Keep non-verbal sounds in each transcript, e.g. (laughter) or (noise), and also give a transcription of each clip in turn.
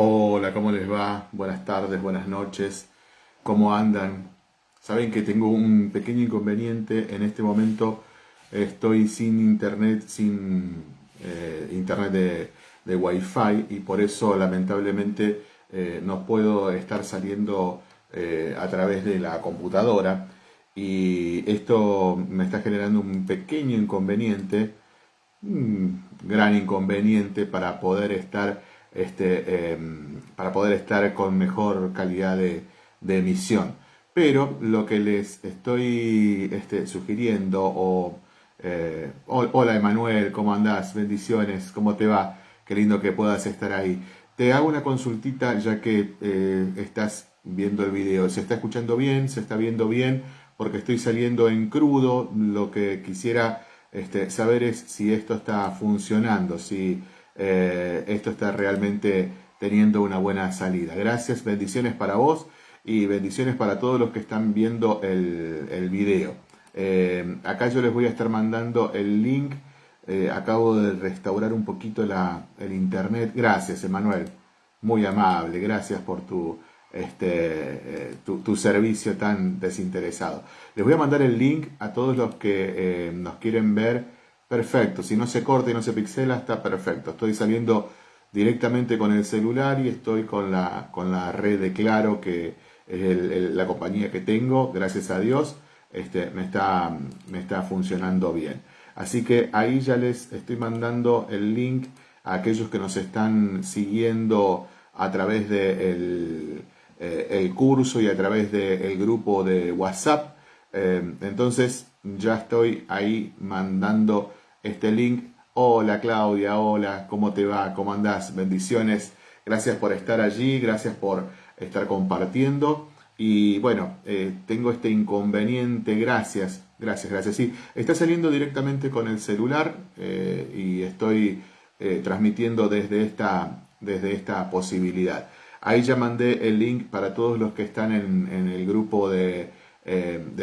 Hola, ¿cómo les va? Buenas tardes, buenas noches. ¿Cómo andan? Saben que tengo un pequeño inconveniente. En este momento estoy sin internet, sin eh, internet de, de Wi-Fi y por eso lamentablemente eh, no puedo estar saliendo eh, a través de la computadora y esto me está generando un pequeño inconveniente, un gran inconveniente para poder estar este, em, para poder estar con mejor calidad de, emisión. Pero lo que les estoy este, sugiriendo, o eh, hola Emanuel, ¿cómo andás? Bendiciones, ¿cómo te va? Qué lindo que puedas estar ahí. Te hago una consultita ya que eh, estás viendo el video. ¿Se está escuchando bien? ¿Se está viendo bien? Porque estoy saliendo en crudo. Lo que quisiera este, saber es si esto está funcionando, si eh, esto está realmente teniendo una buena salida. Gracias, bendiciones para vos y bendiciones para todos los que están viendo el, video. Eh, acá yo les voy a estar mandando el link. Eh, acabo de restaurar un poquito la, el internet. Gracias, Emanuel. Muy amable. Gracias por tu, este, tu, servicio tan desinteresado. Les voy a mandar el link a todos los que nos quieren ver Perfecto, si no se corta y no se pixela, está perfecto. Estoy saliendo directamente con el celular y estoy con la, con la red de Claro, que es la compañía que tengo, gracias a Dios, este, me, está, me está funcionando bien. Así que ahí ya les estoy mandando el link a aquellos que nos están siguiendo a través del de eh, el curso y a través del grupo de WhatsApp. Eh, entonces ya estoy ahí mandando este link. Hola Claudia, hola, ¿cómo te va? ¿Cómo andás? Bendiciones. Gracias por estar allí, gracias por estar compartiendo. Y bueno, eh, tengo este inconveniente, gracias, gracias, gracias. Sí, está saliendo directamente con el celular eh, y estoy eh, transmitiendo desde esta, desde esta posibilidad. Ahí ya mandé el link para todos los que están en, el grupo de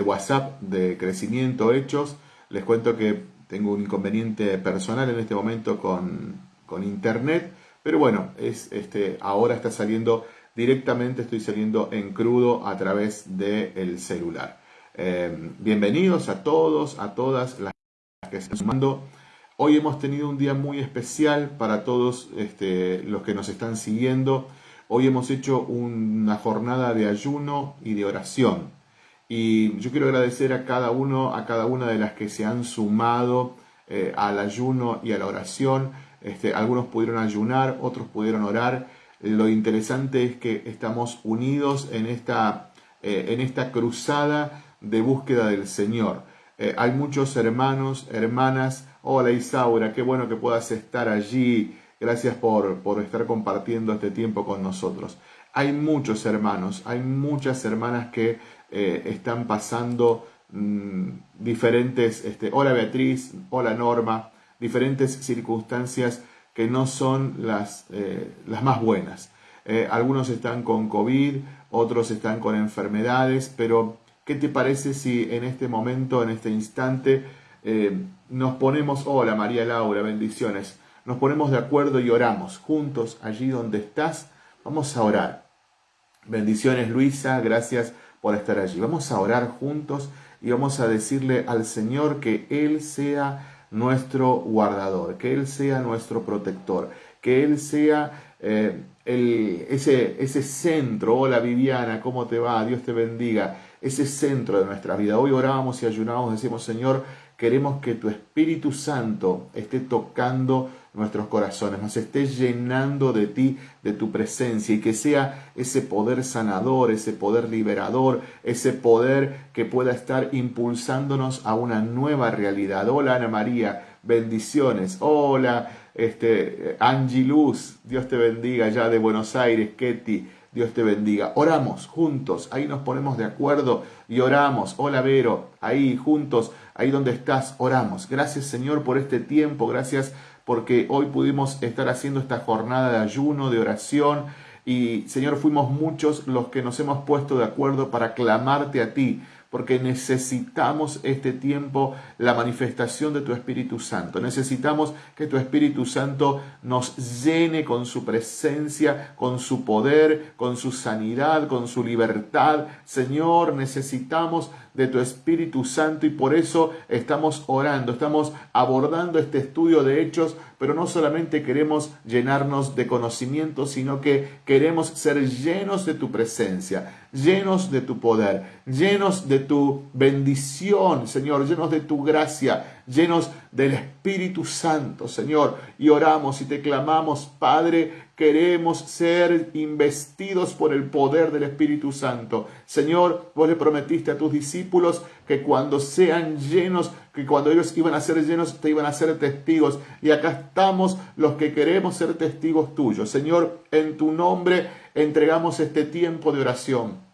WhatsApp de Crecimiento Hechos. Les cuento que tengo un inconveniente personal en este momento con, internet, pero bueno, es, este, ahora está saliendo directamente, estoy saliendo en crudo a través del celular. Eh, bienvenidos a todos, a todas las que están sumando. Hoy hemos tenido un día muy especial para todos este, los que nos están siguiendo. Hoy hemos hecho una jornada de ayuno y de oración. Y yo quiero agradecer a cada uno, a cada una de las que se han sumado eh, al ayuno y a la oración. Este, algunos pudieron ayunar, otros pudieron orar. Lo interesante es que estamos unidos en esta, eh, en esta cruzada de búsqueda del Señor. Eh, hay muchos hermanos, hermanas. Hola Isaura, qué bueno que puedas estar allí. Gracias por, por estar compartiendo este tiempo con nosotros. Hay muchos hermanos, hay muchas hermanas que eh, están pasando mm, diferentes, este, hola Beatriz, hola Norma, diferentes circunstancias que no son las, eh, las más buenas. Eh, algunos están con COVID, otros están con enfermedades, pero ¿qué te parece si en este momento, en este instante, nos ponemos, hola María Laura, bendiciones, nos ponemos de acuerdo y oramos juntos allí donde estás? Vamos a orar. Bendiciones Luisa, gracias por estar allí. Vamos a orar juntos y vamos a decirle al Señor que Él sea nuestro guardador, que Él sea nuestro protector, que Él sea eh, el, ese, ese centro. Hola Viviana, ¿cómo te va? Dios te bendiga. Ese centro de nuestra vida. Hoy orábamos y ayunábamos, decimos, Señor, queremos que tu Espíritu Santo esté tocando nuestros corazones, nos esté llenando de ti, de tu presencia, y que sea ese poder sanador, ese poder liberador, ese poder que pueda estar impulsándonos a una nueva realidad. Hola Ana María, bendiciones. Hola este, Angie Luz, Dios te bendiga ya de Buenos Aires, Ketty. Dios te bendiga. Oramos juntos, ahí nos ponemos de acuerdo y oramos. Hola Vero, ahí juntos, ahí donde estás, oramos. Gracias Señor por este tiempo, gracias porque hoy pudimos estar haciendo esta jornada de ayuno, de oración, y Señor, fuimos muchos los que nos hemos puesto de acuerdo para clamarte a ti, porque necesitamos este tiempo, la manifestación de tu Espíritu Santo. Necesitamos que tu Espíritu Santo nos llene con su presencia, con su poder, con su sanidad, con su libertad. Señor, necesitamos de tu Espíritu Santo y por eso estamos orando, estamos abordando este estudio de hechos, pero no solamente queremos llenarnos de conocimiento, sino que queremos ser llenos de tu presencia, llenos de tu poder, llenos de tu bendición, Señor, llenos de tu gracia, llenos del Espíritu Santo, Señor. Y oramos y te clamamos, Padre, queremos ser investidos por el poder del Espíritu Santo. Señor, vos le prometiste a tus discípulos que cuando sean llenos, que cuando ellos iban a ser llenos, te iban a ser testigos. Y acá estamos los que queremos ser testigos tuyos. Señor, en tu nombre entregamos este tiempo de oración.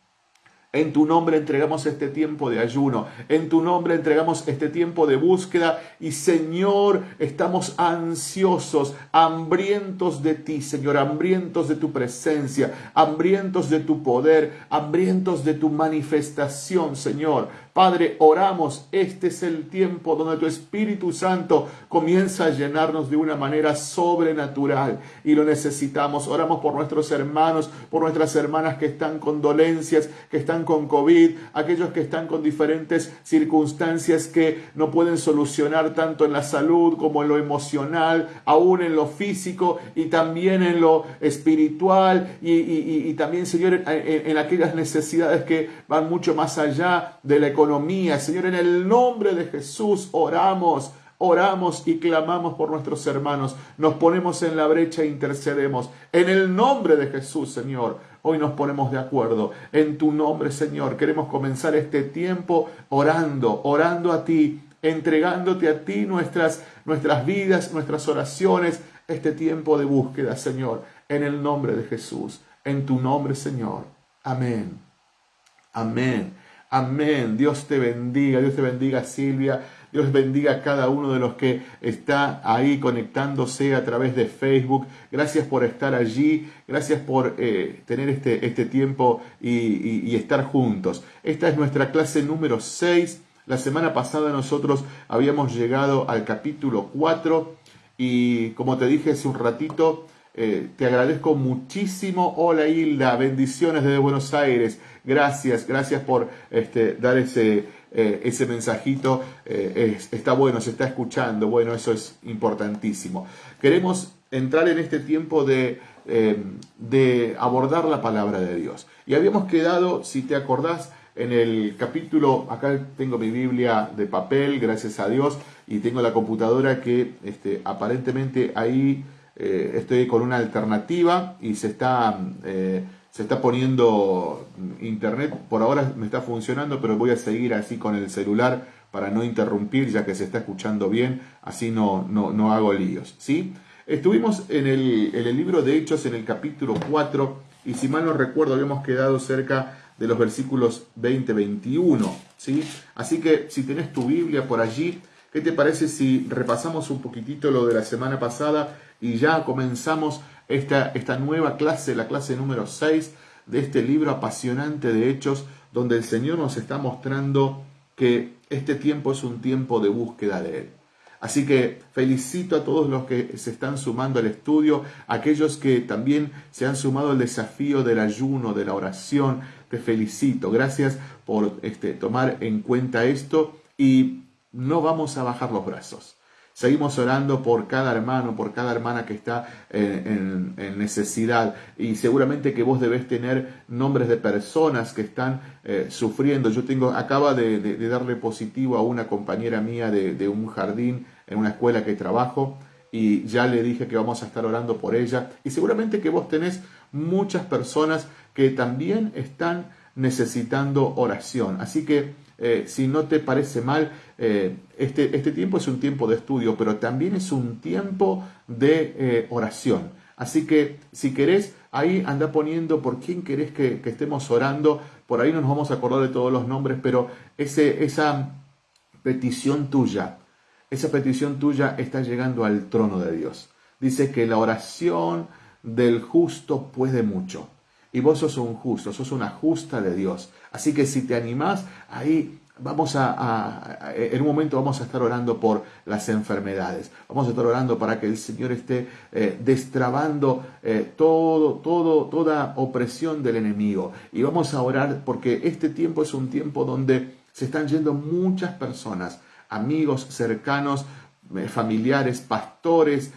En tu nombre entregamos este tiempo de ayuno. En tu nombre entregamos este tiempo de búsqueda. Y Señor, estamos ansiosos, hambrientos de ti, Señor, hambrientos de tu presencia, hambrientos de tu poder, hambrientos de tu manifestación, Señor. Padre, oramos, este es el tiempo donde tu Espíritu Santo comienza a llenarnos de una manera sobrenatural y lo necesitamos. Oramos por nuestros hermanos, por nuestras hermanas que están con dolencias, que están con COVID, aquellos que están con diferentes circunstancias que no pueden solucionar tanto en la salud como en lo emocional, aún en lo físico y también en lo espiritual y, también, Señor, en, en aquellas necesidades que van mucho más allá de la economía economía. Señor, en el nombre de Jesús oramos. Oramos y clamamos por nuestros hermanos. Nos ponemos en la brecha e intercedemos. En el nombre de Jesús, Señor. Hoy nos ponemos de acuerdo. En tu nombre, Señor. Queremos comenzar este tiempo orando, orando a ti, entregándote a ti nuestras, nuestras vidas, nuestras oraciones, este tiempo de búsqueda, Señor. En el nombre de Jesús. En tu nombre, Señor. Amén. Amén. Amén. Dios te bendiga. Dios te bendiga, Silvia. Dios bendiga a cada uno de los que está ahí conectándose a través de Facebook. Gracias por estar allí. Gracias por eh, tener este, este tiempo y, y estar juntos. Esta es nuestra clase número 6. La semana pasada nosotros habíamos llegado al capítulo 4 y como te dije hace un ratito, eh, te agradezco muchísimo. Hola Hilda, bendiciones desde Buenos Aires. Gracias, gracias por este, dar ese, eh, ese mensajito. Eh, está bueno, se está escuchando. Bueno, eso es importantísimo. Queremos entrar en este tiempo de, de abordar la palabra de Dios. Y habíamos quedado, si te acordás, en el capítulo, acá tengo mi Biblia de papel, gracias a Dios, y tengo la computadora que este, aparentemente ahí eh, estoy con una alternativa y se está, eh, se está poniendo internet, por ahora me está funcionando, pero voy a seguir así con el celular para no interrumpir, ya que se está escuchando bien, así no, no, hago líos. ¿sí? Estuvimos en el, el libro de Hechos, en el capítulo 4, y si mal no recuerdo, habíamos quedado cerca de los versículos 20-21. ¿sí? Así que si tenés tu Biblia por allí, ¿qué te parece si repasamos un poquitito lo de la semana pasada y ya comenzamos esta, esta nueva clase, la clase número 6 de este libro apasionante de Hechos, donde el Señor nos está mostrando que este tiempo es un tiempo de búsqueda de Él. Así que felicito a todos los que se están sumando al estudio, aquellos que también se han sumado al desafío del ayuno, de la oración. Te felicito. Gracias por este, tomar en cuenta esto y no vamos a bajar los brazos. Seguimos orando por cada hermano, por cada hermana que está en, necesidad. Y seguramente que vos debés tener nombres de personas que están eh, sufriendo. Yo tengo, acaba de, darle positivo a una compañera mía de, un jardín en una escuela que trabajo y ya le dije que vamos a estar orando por ella. Y seguramente que vos tenés muchas personas que también están necesitando oración. Así que eh, si no te parece mal, eh, este, este, tiempo es un tiempo de estudio, pero también es un tiempo de eh, oración. Así que si querés, ahí anda poniendo por quién querés que, estemos orando. Por ahí no nos vamos a acordar de todos los nombres, pero ese, esa petición tuya, esa petición tuya está llegando al trono de Dios. Dice que la oración del justo puede mucho. Y vos sos un justo, sos una justa de Dios. Así que si te animás, ahí vamos a, en un momento vamos a estar orando por las enfermedades. Vamos a estar orando para que el Señor esté eh, destrabando eh, todo, todo, toda opresión del enemigo. Y vamos a orar porque este tiempo es un tiempo donde se están yendo muchas personas, amigos cercanos, eh, familiares, pastores,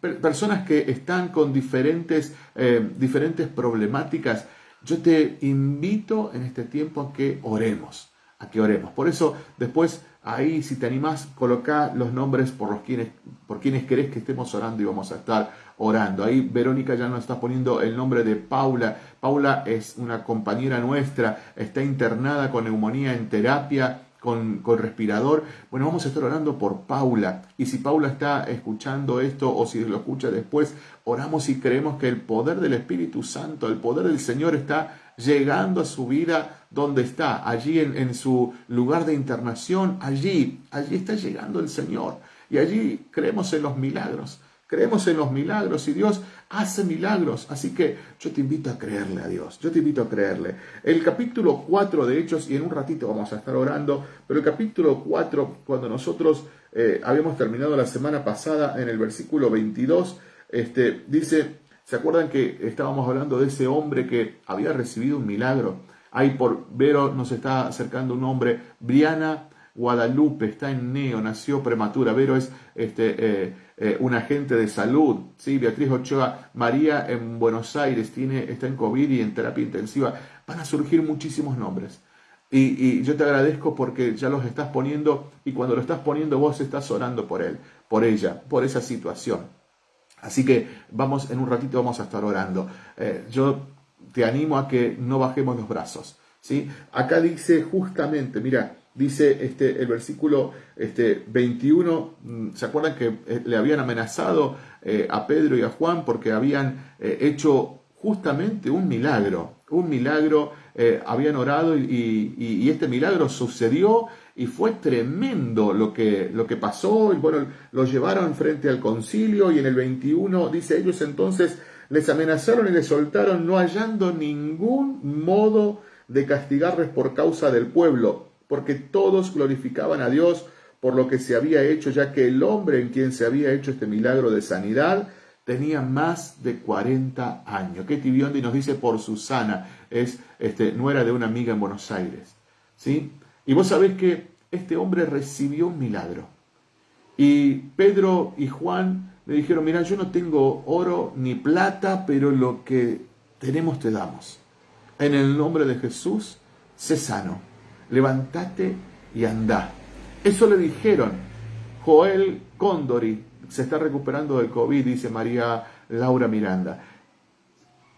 personas que están con diferentes, diferentes problemáticas. Yo te invito en este tiempo a que oremos a que oremos. Por eso, después, ahí, si te animás, coloca los nombres por, los quienes, por quienes querés que estemos orando y vamos a estar orando. Ahí Verónica ya nos está poniendo el nombre de Paula. Paula es una compañera nuestra, está internada con neumonía en terapia. Con, con, respirador. Bueno, vamos a estar orando por Paula. Y si Paula está escuchando esto o si lo escucha después, oramos y creemos que el poder del Espíritu Santo, el poder del Señor está llegando a su vida donde está, allí en, su lugar de internación, allí, allí está llegando el Señor. Y allí creemos en los milagros, creemos en los milagros y Dios hace milagros. Así que yo te invito a creerle a Dios, yo te invito a creerle. El capítulo 4 de Hechos, y en un ratito vamos a estar orando, pero el capítulo 4, cuando nosotros eh, habíamos terminado la semana pasada en el versículo 22, este, dice, ¿Se acuerdan que estábamos hablando de ese hombre que había recibido un milagro? Ahí por Vero nos está acercando un hombre, Briana Guadalupe, está en Neo, nació prematura. Vero es este, eh, eh, un agente de salud. ¿sí? Beatriz Ochoa, María en Buenos Aires, tiene, está en COVID y en terapia intensiva. Van a surgir muchísimos nombres. Y, yo te agradezco porque ya los estás poniendo y cuando lo estás poniendo vos estás orando por él, por ella, por esa situación. Así que vamos, en un ratito vamos a estar orando. Eh, yo te animo a que no bajemos los brazos. ¿sí? Acá dice justamente, mira, dice este, el versículo este, 21, mm, ¿se acuerdan que eh, le habían amenazado eh, a Pedro y a Juan porque habían hecho justamente un milagro? Un milagro, habían orado y, y este milagro sucedió y fue tremendo lo que, lo que pasó, y bueno, lo llevaron frente al concilio y en el 21 dice ellos entonces les amenazaron y les soltaron no hallando ningún modo de castigarles por causa del pueblo, porque todos glorificaban a Dios por lo que se había hecho, ya que el hombre en quien se había hecho este milagro de sanidad tenía más de 40 años. Que Tibiondi nos dice por Susana, es este, nuera de una amiga en Buenos Aires. ¿sí? Y vos sabés que este hombre recibió un milagro. Y Pedro y Juan le dijeron, mira, yo no tengo oro ni plata, pero lo que tenemos te damos. En el nombre de Jesús, sé sano, levántate y anda. Eso le dijeron. Joel Condori se está recuperando del COVID, dice María Laura Miranda.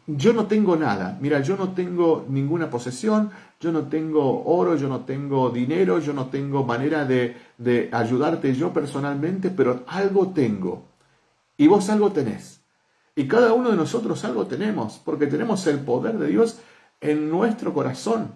Yo no tengo nada, mira, yo no tengo ninguna posesión, yo no tengo oro, yo no tengo dinero, yo no tengo manera de, de ayudarte yo personalmente, pero algo tengo. Y vos algo tenés. Y cada uno de nosotros algo tenemos, porque tenemos el poder de Dios en nuestro corazón.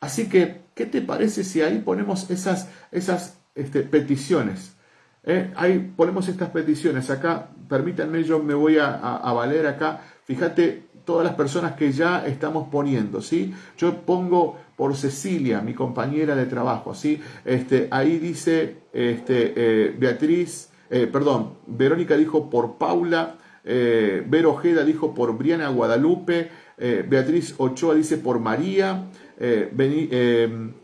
Así que, ¿qué te parece si ahí ponemos esas, esas este, peticiones? ¿Eh? Ahí ponemos estas peticiones. Acá, permítanme, yo me voy a, valer acá. Fíjate, todas las personas que ya estamos poniendo, ¿sí? Yo pongo por Cecilia, mi compañera de trabajo, ¿sí? Este, ahí dice este, eh, Beatriz, eh, perdón, Verónica dijo por Paula, eh, Vero Ojeda dijo por Briana Guadalupe, Beatriz Ochoa dice por María,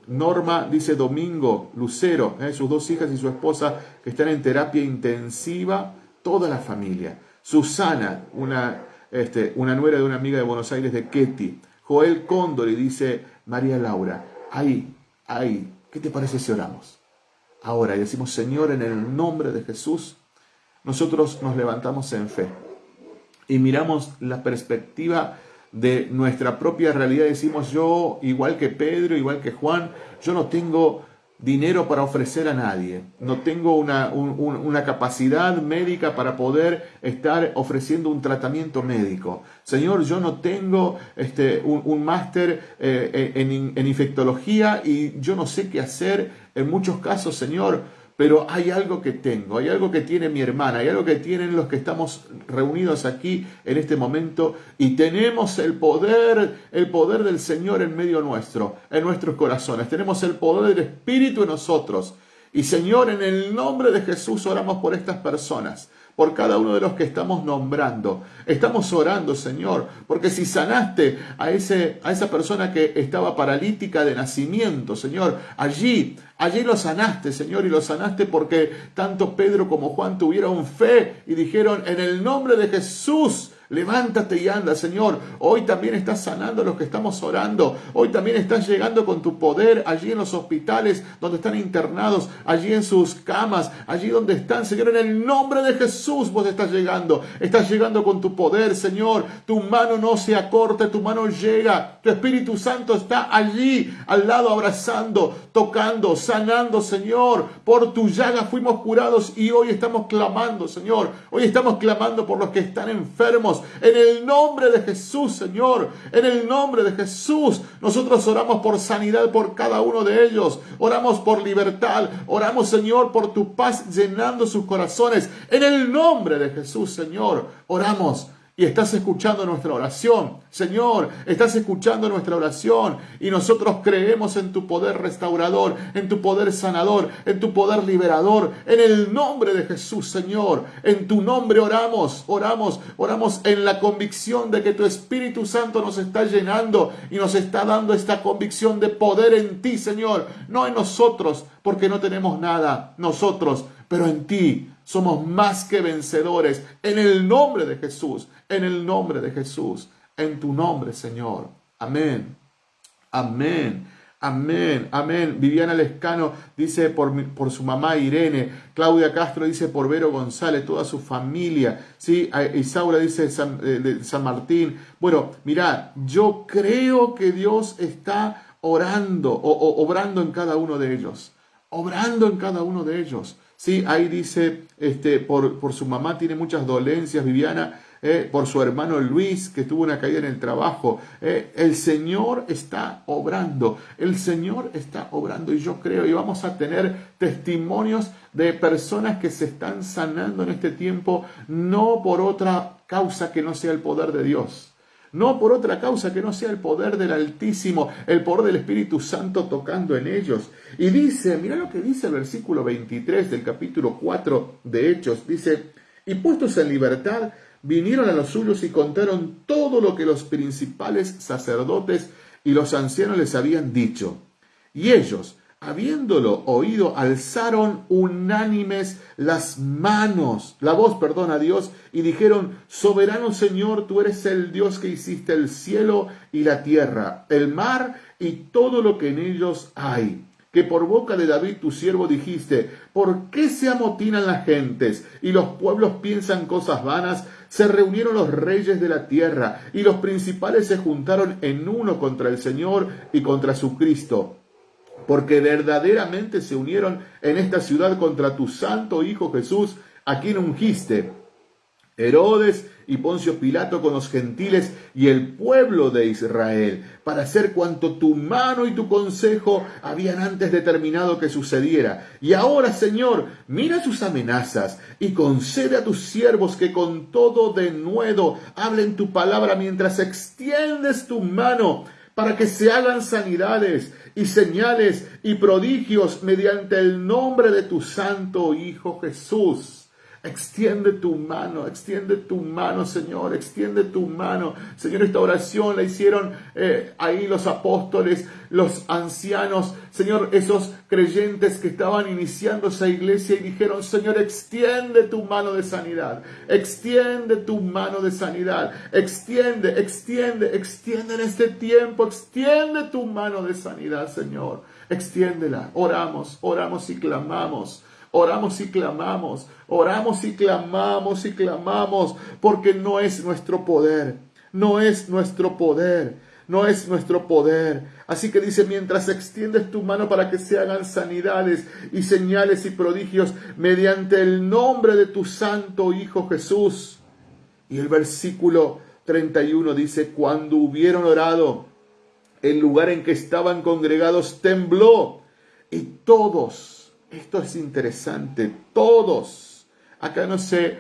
Norma dice Domingo Lucero, sus dos hijas y su esposa que están en terapia intensiva, toda la familia. Susana, una este, una nuera de una amiga de Buenos Aires de Ketty. Joel Cóndor y dice María Laura, ahí, ahí, ¿qué te parece si oramos? Ahora y decimos, Señor, en el nombre de Jesús, nosotros nos levantamos en fe y miramos la perspectiva de nuestra propia realidad. Decimos, yo, igual que Pedro, igual que Juan, yo no tengo dinero para ofrecer a nadie, no tengo una, una, capacidad médica para poder estar ofreciendo un tratamiento médico. Señor, yo no tengo este, un, máster eh, en, en infectología y yo no sé qué hacer en muchos casos, Señor, pero hay algo que tengo, hay algo que tiene mi hermana, hay algo que tienen los que estamos reunidos aquí en este momento y tenemos el poder, el poder del Señor en medio nuestro, en nuestros corazones. Tenemos el poder del Espíritu en nosotros. Y Señor, en el nombre de Jesús oramos por estas personas por cada uno de los que estamos nombrando. Estamos orando, Señor, porque si sanaste a, ese, a esa persona que estaba paralítica de nacimiento, Señor, allí, allí lo sanaste, Señor, y lo sanaste porque tanto Pedro como Juan tuvieron fe y dijeron, en el nombre de Jesús, Levántate y anda, Señor. Hoy también estás sanando a los que estamos orando. Hoy también estás llegando con tu poder allí en los hospitales donde están internados, allí en sus camas, allí donde están, Señor. En el nombre de Jesús vos estás llegando. Estás llegando con tu poder, Señor. Tu mano no se acorte, tu mano llega. Tu Espíritu Santo está allí, al lado, abrazando, tocando, sanando, Señor. Por tu llaga fuimos curados y hoy estamos clamando, Señor. Hoy estamos clamando por los que están enfermos en el nombre de Jesús, Señor. En el nombre de Jesús. Nosotros oramos por sanidad por cada uno de ellos. Oramos por libertad. Oramos, Señor, por tu paz llenando sus corazones. En el nombre de Jesús, Señor. Oramos y estás escuchando nuestra oración. Señor, estás escuchando nuestra oración y nosotros creemos en tu poder restaurador, en tu poder sanador, en tu poder liberador, en el nombre de Jesús, Señor. En tu nombre oramos, oramos, oramos en la convicción de que tu Espíritu Santo nos está llenando y nos está dando esta convicción de poder en ti, Señor, no en nosotros, porque no tenemos nada nosotros, pero en ti somos más que vencedores en el nombre de Jesús, en el nombre de Jesús, en tu nombre, Señor. Amén. Amén. Amén, amén. Viviana Lescano dice por, por, su mamá Irene. Claudia Castro dice por Vero González, toda su familia. ¿sí? Isaura dice San, eh, de San Martín. Bueno, mirad, yo creo que Dios está orando o obrando en cada uno de ellos. Obrando en cada uno de ellos. Sí, ahí dice, este, por, por su mamá tiene muchas dolencias, Viviana, eh, por su hermano Luis, que tuvo una caída en el trabajo. Eh, el Señor está obrando, el Señor está obrando y yo creo, y vamos a tener testimonios de personas que se están sanando en este tiempo, no por otra causa que no sea el poder de Dios no por otra causa que no sea el poder del Altísimo, el poder del Espíritu Santo tocando en ellos. Y dice, mira lo que dice el versículo 23 del capítulo 4 de Hechos, dice, y puestos en libertad, vinieron a los suyos y contaron todo lo que los principales sacerdotes y los ancianos les habían dicho. Y ellos, habiéndolo oído, alzaron unánimes las manos, la voz, perdón, a Dios, y dijeron, Soberano Señor, tú eres el Dios que hiciste el cielo y la tierra, el mar y todo lo que en ellos hay. Que por boca de David tu siervo dijiste, ¿por qué se amotinan las gentes y los pueblos piensan cosas vanas? Se reunieron los reyes de la tierra y los principales se juntaron en uno contra el Señor y contra su Cristo porque verdaderamente se unieron en esta ciudad contra tu santo Hijo Jesús, a quien ungiste. Herodes y Poncio Pilato con los gentiles y el pueblo de Israel, para hacer cuanto tu mano y tu consejo habían antes determinado que sucediera. Y ahora, Señor, mira sus amenazas y concede a tus siervos que con todo denuedo hablen tu palabra mientras extiendes tu mano para que se hagan sanidades y señales y prodigios mediante el nombre de tu santo Hijo Jesús. Extiende tu mano, extiende tu mano, Señor, extiende tu mano. Señor, esta oración la hicieron eh, ahí los apóstoles, los ancianos, Señor, esos creyentes que estaban iniciando esa iglesia y dijeron, Señor, extiende tu mano de sanidad, extiende tu mano de sanidad, extiende, extiende, extiende en este tiempo, extiende tu mano de sanidad, Señor, extiéndela. Oramos, oramos y clamamos. Oramos y clamamos, oramos y clamamos y clamamos, porque no es nuestro poder, no es nuestro poder, no es nuestro poder. Así que dice, mientras extiendes tu mano para que se hagan sanidades y señales y prodigios mediante el nombre de tu santo Hijo Jesús. Y el versículo 31 dice, cuando hubieron orado, el lugar en que estaban congregados tembló y todos esto es interesante, todos, acá no se,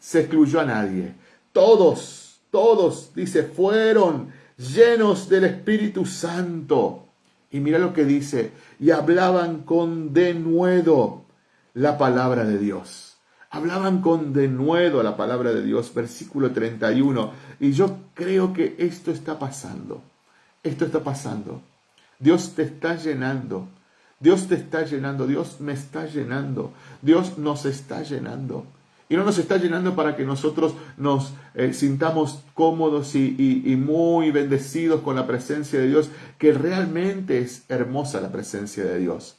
se excluyó a nadie, todos, todos, dice, fueron llenos del Espíritu Santo. Y mira lo que dice, y hablaban con denuedo la palabra de Dios. Hablaban con denuedo la palabra de Dios, versículo 31. Y yo creo que esto está pasando. Esto está pasando. Dios te está llenando. Dios te está llenando. Dios me está llenando. Dios nos está llenando. Y no nos está llenando para que nosotros nos eh, sintamos cómodos y, y, muy bendecidos con la presencia de Dios, que realmente es hermosa la presencia de Dios.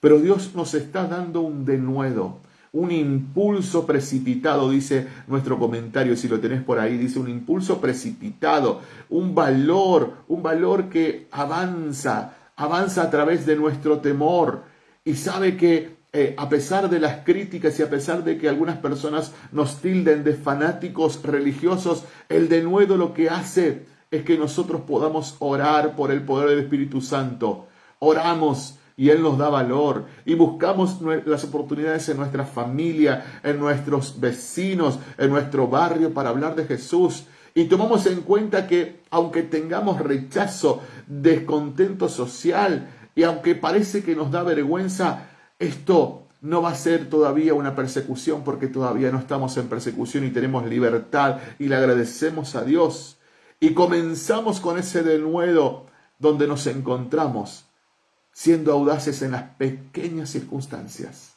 Pero Dios nos está dando un denuedo, un impulso precipitado, dice nuestro comentario, si lo tenés por ahí, dice un impulso precipitado, un valor, un valor que avanza, avanza a través de nuestro temor y sabe que eh, a pesar de las críticas y a pesar de que algunas personas nos tilden de fanáticos religiosos, el denuedo lo que hace es que nosotros podamos orar por el poder del Espíritu Santo. Oramos y Él nos da valor y buscamos las oportunidades en nuestra familia, en nuestros vecinos, en nuestro barrio para hablar de Jesús. Y tomamos en cuenta que aunque tengamos rechazo, descontento social y aunque parece que nos da vergüenza, esto no va a ser todavía una persecución porque todavía no estamos en persecución y tenemos libertad y le agradecemos a Dios. Y comenzamos con ese denuedo donde nos encontramos siendo audaces en las pequeñas circunstancias.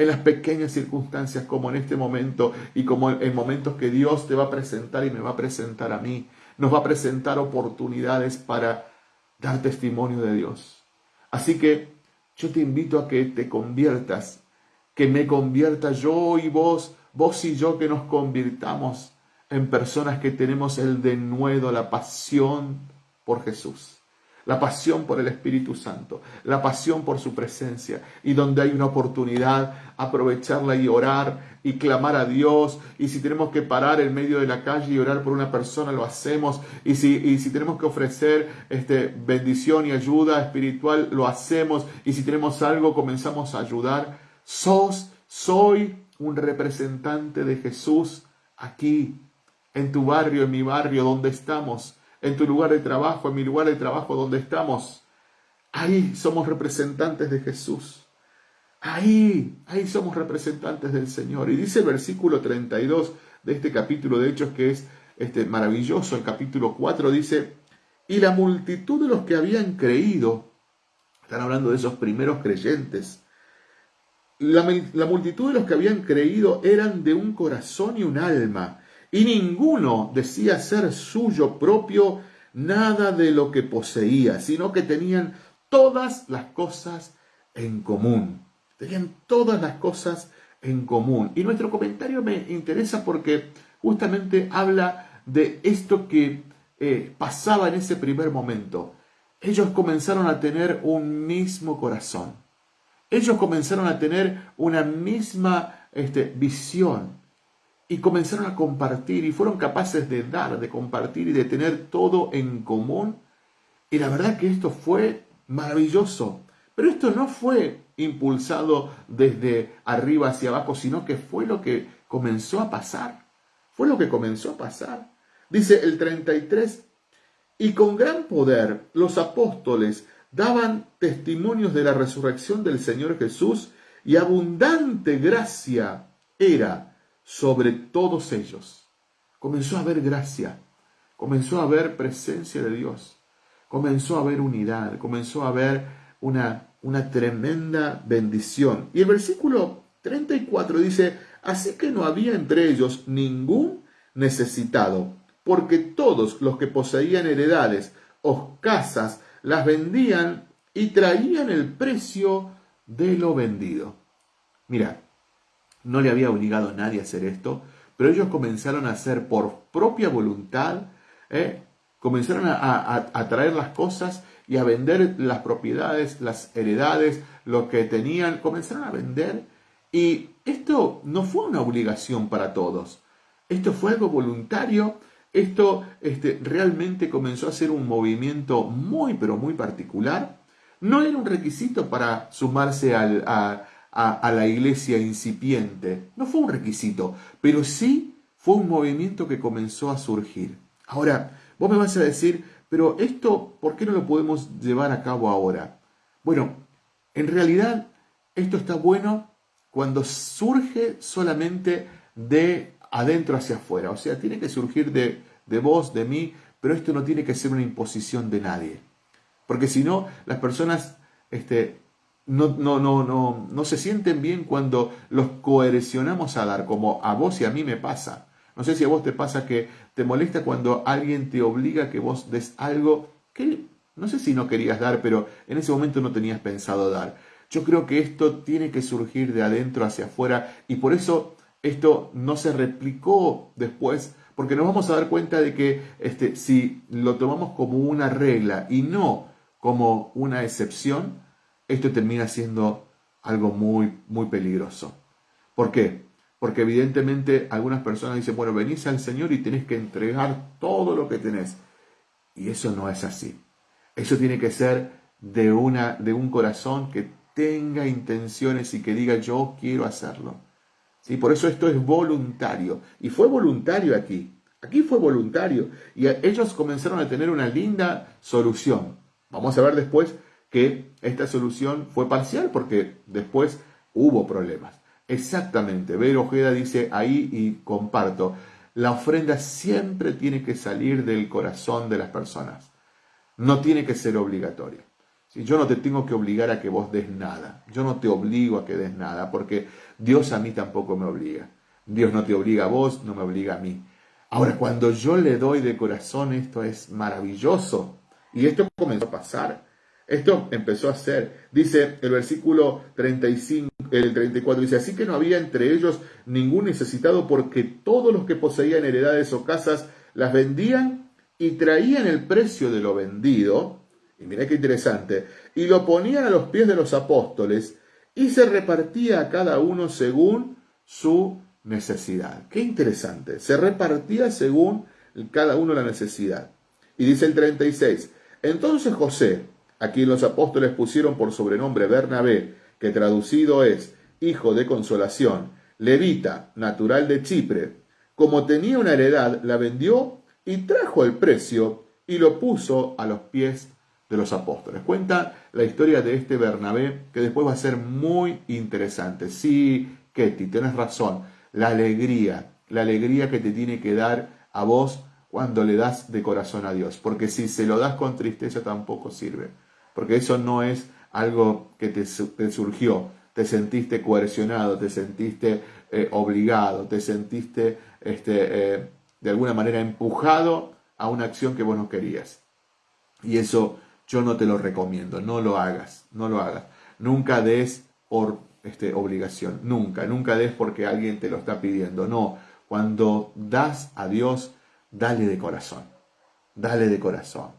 En las pequeñas circunstancias como en este momento y como en momentos que Dios te va a presentar y me va a presentar a mí. Nos va a presentar oportunidades para dar testimonio de Dios. Así que yo te invito a que te conviertas, que me convierta yo y vos, vos y yo, que nos convirtamos en personas que tenemos el denuedo, la pasión por Jesús la pasión por el Espíritu Santo, la pasión por su presencia y donde hay una oportunidad, aprovecharla y orar y clamar a Dios. Y si tenemos que parar en medio de la calle y orar por una persona, lo hacemos. Y si, y si tenemos que ofrecer este, bendición y ayuda espiritual, lo hacemos. Y si tenemos algo, comenzamos a ayudar. Sos, soy un representante de Jesús aquí, en tu barrio, en mi barrio, donde estamos en tu lugar de trabajo, en mi lugar de trabajo donde estamos. Ahí somos representantes de Jesús. Ahí, ahí somos representantes del Señor. Y dice el versículo 32 de este capítulo de Hechos que es este maravilloso, el capítulo 4 dice, y la multitud de los que habían creído, están hablando de esos primeros creyentes, la, la multitud de los que habían creído eran de un corazón y un alma y ninguno decía ser suyo propio nada de lo que poseía, sino que tenían todas las cosas en común. Tenían todas las cosas en común. Y nuestro comentario me interesa porque justamente habla de esto que eh, pasaba en ese primer momento. Ellos comenzaron a tener un mismo corazón. Ellos comenzaron a tener una misma este, visión y comenzaron a compartir y fueron capaces de dar, de compartir y de tener todo en común. Y la verdad que esto fue maravilloso. Pero esto no fue impulsado desde arriba hacia abajo, sino que fue lo que comenzó a pasar. Fue lo que comenzó a pasar. Dice el 33, y con gran poder los apóstoles daban testimonios de la resurrección del Señor Jesús y abundante gracia era sobre todos ellos. Comenzó a haber gracia, comenzó a haber presencia de Dios, comenzó a haber unidad, comenzó a haber una, una tremenda bendición. Y el versículo 34 dice, así que no había entre ellos ningún necesitado, porque todos los que poseían heredades o casas las vendían y traían el precio de lo vendido. Mira, no le había obligado a nadie a hacer esto, pero ellos comenzaron a hacer por propia voluntad, ¿eh? comenzaron a, traer las cosas y a vender las propiedades, las heredades, lo que tenían, comenzaron a vender. Y esto no fue una obligación para todos, esto fue algo voluntario, esto este, realmente comenzó a ser un movimiento muy, pero muy particular, No era un requisito para sumarse a, a la iglesia incipiente, no fue un requisito, pero sí fue un movimiento que comenzó a surgir. Ahora, vos me vas a decir, pero esto, ¿por qué no lo podemos llevar a cabo ahora? Bueno, en realidad esto está bueno cuando surge solamente de adentro hacia afuera. O sea, tiene que surgir de, de vos, de mí, pero esto no tiene que ser una imposición de nadie. Porque si no, las personas este, no, no, no, no, no se sienten bien cuando los coercionamos a dar, como a vos y a mí me pasa. No sé si a vos te pasa que te molesta cuando alguien te obliga a que vos des algo que no sé si no querías dar, pero en ese momento no tenías pensado dar. Yo creo que esto tiene que surgir de adentro hacia afuera y por eso esto no se replicó después, porque nos vamos a dar cuenta de que este, si lo tomamos como una regla y no como una excepción, esto termina siendo algo muy, muy peligroso. ¿Por qué? Porque evidentemente algunas personas dicen, bueno, venís al Señor y tenés que entregar todo lo que tenés. Y eso no es así. Eso tiene que ser de, una, de un corazón que tenga intenciones y que diga yo quiero hacerlo. ¿Sí? Por eso esto es voluntario. Y fue voluntario aquí. Aquí fue voluntario. Y ellos comenzaron a tener una linda solución. Vamos a ver después que esta solución fue parcial porque después hubo problemas. Exactamente. Ver Ojeda dice ahí y comparto. La ofrenda siempre tiene que salir del corazón de las personas. No tiene que ser obligatorio. Si Yo no te tengo que obligar a que vos des nada. Yo no te obligo a que des nada, porque Dios a mí tampoco me obliga. Dios no te obliga a vos, no me obliga a mí. Ahora, cuando yo le doy de corazón, esto es maravilloso. Y esto comenzó a pasar. Esto empezó a ser. Dice el versículo 35, el 34, dice, así que no había entre ellos ningún necesitado porque todos los que poseían heredades o casas las vendían y traían el precio de lo vendido, y mira qué interesante, y lo ponían a los pies de los apóstoles, y se repartía a cada uno según su necesidad. Qué interesante, se repartía según cada uno la necesidad. Y dice el 36, entonces José, a quien los apóstoles pusieron por sobrenombre Bernabé, que traducido es hijo de consolación, levita, natural de Chipre, como tenía una heredad, la vendió y trajo el precio y lo puso a los pies de los apóstoles. Cuenta la historia de este Bernabé que después va a ser muy interesante. Sí, Ketty, tienes razón. La alegría, la alegría que te tiene que dar a vos cuando le das de corazón a Dios. Porque si se lo das con tristeza tampoco sirve. Porque eso no es algo que te, surgió. Te sentiste coercionado, te sentiste eh, obligado, te sentiste este, eh, de alguna manera empujado a una acción que vos no querías. Y eso yo no te lo recomiendo, no lo hagas, no lo hagas. Nunca des por este, obligación, nunca, nunca des porque alguien te lo está pidiendo. No, cuando das a Dios, dale de corazón, dale de corazón,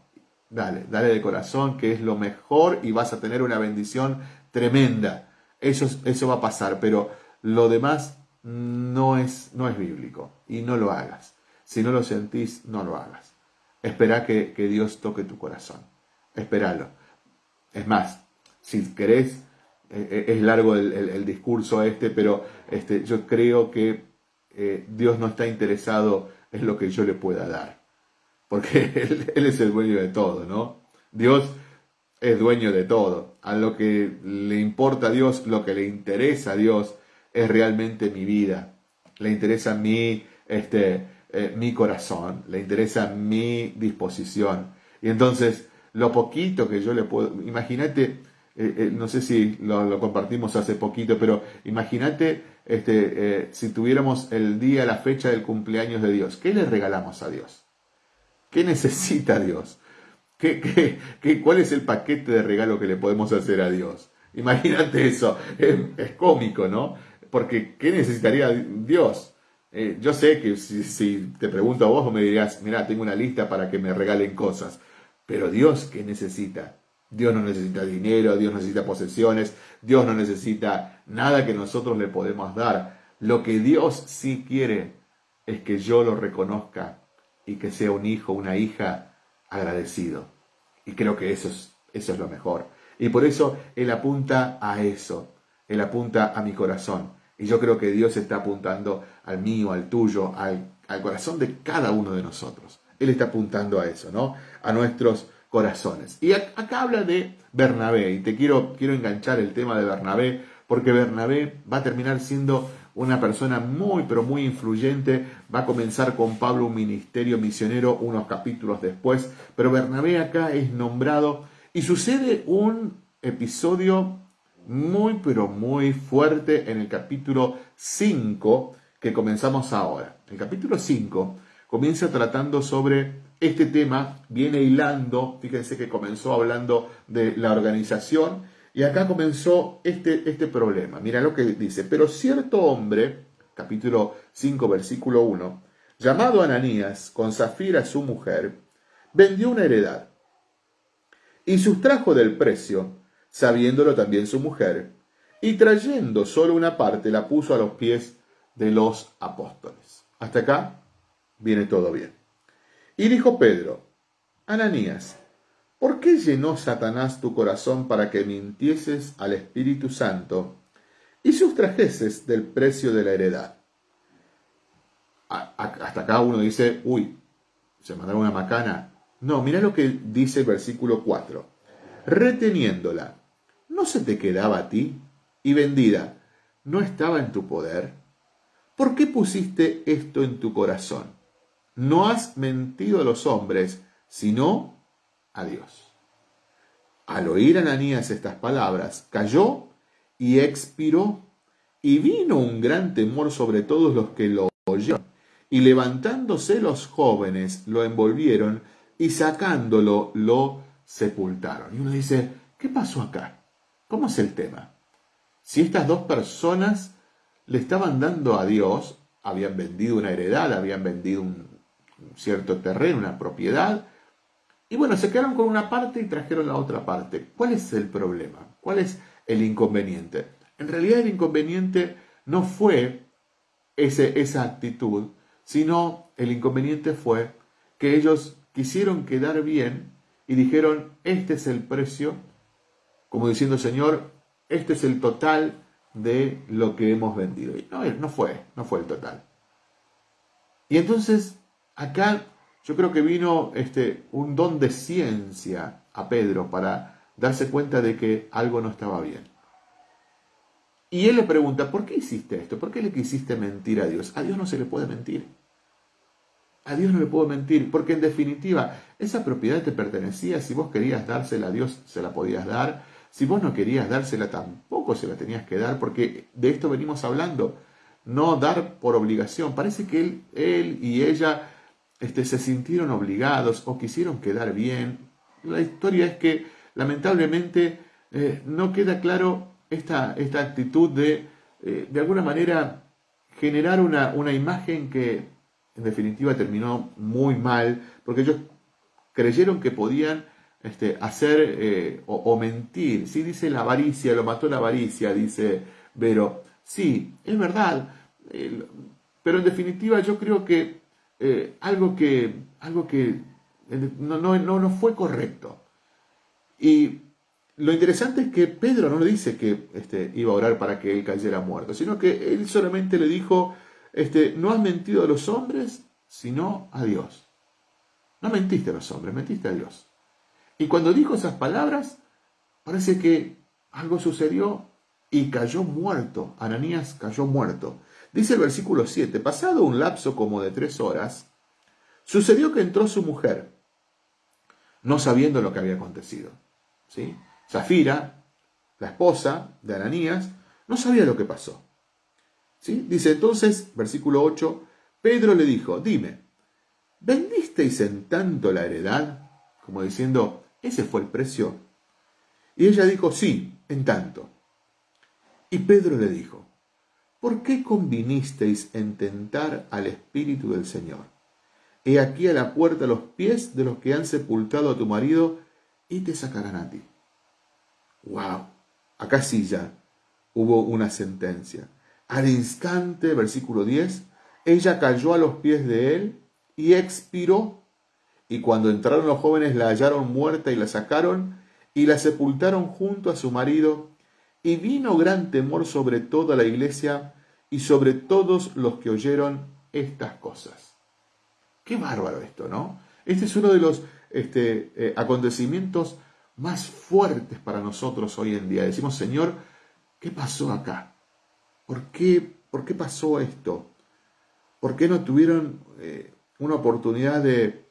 dale, dale de corazón, que es lo mejor y vas a tener una bendición tremenda. Eso, eso va a pasar, pero lo demás no es, no es bíblico y no lo hagas. Si no lo sentís, no lo hagas. Espera que, Dios toque tu corazón. Espéralo. Es más, si querés, eh, eh, es largo el, discurso este, pero este, yo creo que eh, Dios no está interesado en lo que yo le pueda dar. Porque (laughs) él, es el dueño de todo, ¿no? Dios es dueño de todo. A lo que le importa a Dios, lo que le interesa a Dios, es realmente mi vida. Le interesa mi, este, eh, mi corazón, le interesa mi disposición. Y entonces, lo poquito que yo le puedo, imagínate, eh, eh, no sé si lo, compartimos hace poquito, pero imagínate este, si tuviéramos el día, la fecha del cumpleaños de Dios, ¿qué le regalamos a Dios? ¿Qué necesita Dios? ¿Qué, qué, cuál es el paquete de regalo que le podemos hacer a Dios? Imagínate eso, es cómico, ¿no? Porque ¿qué necesitaría Dios? Eh, yo sé que si, te pregunto a vos, me dirías, mira, tengo una lista para que me regalen cosas. Pero Dios, ¿qué necesita? Dios no necesita dinero, Dios necesita posesiones, Dios no necesita nada que nosotros le podemos dar. Lo que Dios sí quiere es que yo lo reconozca y que sea un hijo, una hija agradecido. Y creo que eso es, eso es lo mejor. Y por eso Él apunta a eso, Él apunta a mi corazón. Y yo creo que Dios está apuntando al mío, al tuyo, al, al corazón de cada uno de nosotros. Él está apuntando a eso, ¿no? A nuestros corazones. Y acá habla de Bernabé, y te quiero, quiero enganchar el tema de Bernabé, porque Bernabé va a terminar siendo una persona muy, pero muy influyente. Va a comenzar con Pablo un ministerio misionero unos capítulos después, pero Bernabé acá es nombrado y sucede un episodio muy, pero muy fuerte en el capítulo 5 que comenzamos ahora. El capítulo 5 comienza tratando sobre este tema, viene hilando, fíjense que comenzó hablando de la organización y acá comenzó este, este problema. Mira lo que dice, pero cierto hombre, capítulo 5, versículo 1, llamado Ananías, con Zafira su mujer, vendió una heredad y sustrajo del precio, sabiéndolo también su mujer, y trayendo solo una parte la puso a los pies de los apóstoles. Hasta acá viene todo bien. Y dijo Pedro, Ananías, ¿por qué llenó Satanás tu corazón para que mintieses al Espíritu Santo y sustrajeses del precio de la heredad? Hasta acá uno dice, uy, se mandaron una macana. No, mira lo que dice el versículo 4. Reteniéndola, ¿no se te quedaba a ti? Y vendida, ¿no estaba en tu poder? ¿Por qué pusiste esto en tu corazón? No has mentido a los hombres, sino a Dios. Al oír Ananías estas palabras, cayó y expiró, y vino un gran temor sobre todos los que lo oyeron. Y levantándose los jóvenes, lo envolvieron y sacándolo, lo sepultaron. Y uno dice, ¿qué pasó acá? ¿Cómo es el tema? Si estas dos personas le estaban dando a Dios, habían vendido una heredad, habían vendido un cierto terreno, una propiedad, y bueno, se quedaron con una parte y trajeron la otra parte. ¿Cuál es el problema? ¿Cuál es el inconveniente? En realidad el inconveniente no fue ese, esa actitud, sino el inconveniente fue que ellos quisieron quedar bien y dijeron, este es el precio, como diciendo, Señor, este es el total de lo que hemos vendido. Y no, no fue, no fue el total. Y entonces acá yo creo que vino este, un don de ciencia a Pedro para darse cuenta de que algo no estaba bien. Y él le pregunta, ¿por qué hiciste esto? ¿Por qué le quisiste mentir a Dios? A Dios no se le puede mentir. A Dios no le puedo mentir, porque en definitiva esa propiedad te pertenecía, si vos querías dársela a Dios, se la podías dar, si vos no querías dársela, tampoco se la tenías que dar, porque de esto venimos hablando, no dar por obligación. Parece que él, él y ella este, se sintieron obligados o quisieron quedar bien. La historia es que lamentablemente eh, no queda claro esta, esta actitud de, eh, de alguna manera, generar una, una imagen que en definitiva terminó muy mal, porque ellos creyeron que podían este, hacer eh, o, mentir. Sí, dice la avaricia, lo mató la avaricia, dice Vero. Sí, es verdad, pero en definitiva yo creo que eh, algo que, algo que no, no, no, fue correcto. Y lo interesante es que Pedro no le dice que este, iba a orar para que él cayera muerto, sino que él solamente le dijo, este, no has mentido a los hombres, sino a Dios. No mentiste a los hombres, mentiste a Dios. Y cuando dijo esas palabras, parece que algo sucedió y cayó muerto. Ananías cayó muerto. Dice el versículo 7, pasado un lapso como de tres horas, sucedió que entró su mujer, no sabiendo lo que había acontecido. ¿sí? Zafira, la esposa de Ananías, no sabía lo que pasó. ¿sí? Dice entonces, versículo 8, Pedro le dijo, dime, ¿vendisteis en tanto la heredad? Como diciendo, ese fue el precio. Y ella dijo, sí, en tanto. Y Pedro le dijo, ¿por qué convinisteis en tentar al Espíritu del Señor? He aquí a la puerta los pies de los que han sepultado a tu marido y te sacarán a ti. ¡Wow! Acá sí ya hubo una sentencia. Al instante, versículo 10, ella cayó a los pies de él y expiró. Y cuando entraron los jóvenes la hallaron muerta y la sacaron y la sepultaron junto a su marido, y vino gran temor sobre toda la iglesia y sobre todos los que oyeron estas cosas. Qué bárbaro esto, ¿no? Este es uno de los este, eh, acontecimientos más fuertes para nosotros hoy en día. Decimos, Señor, ¿qué pasó acá? ¿Por qué, por qué pasó esto? ¿Por qué no tuvieron eh, una oportunidad de...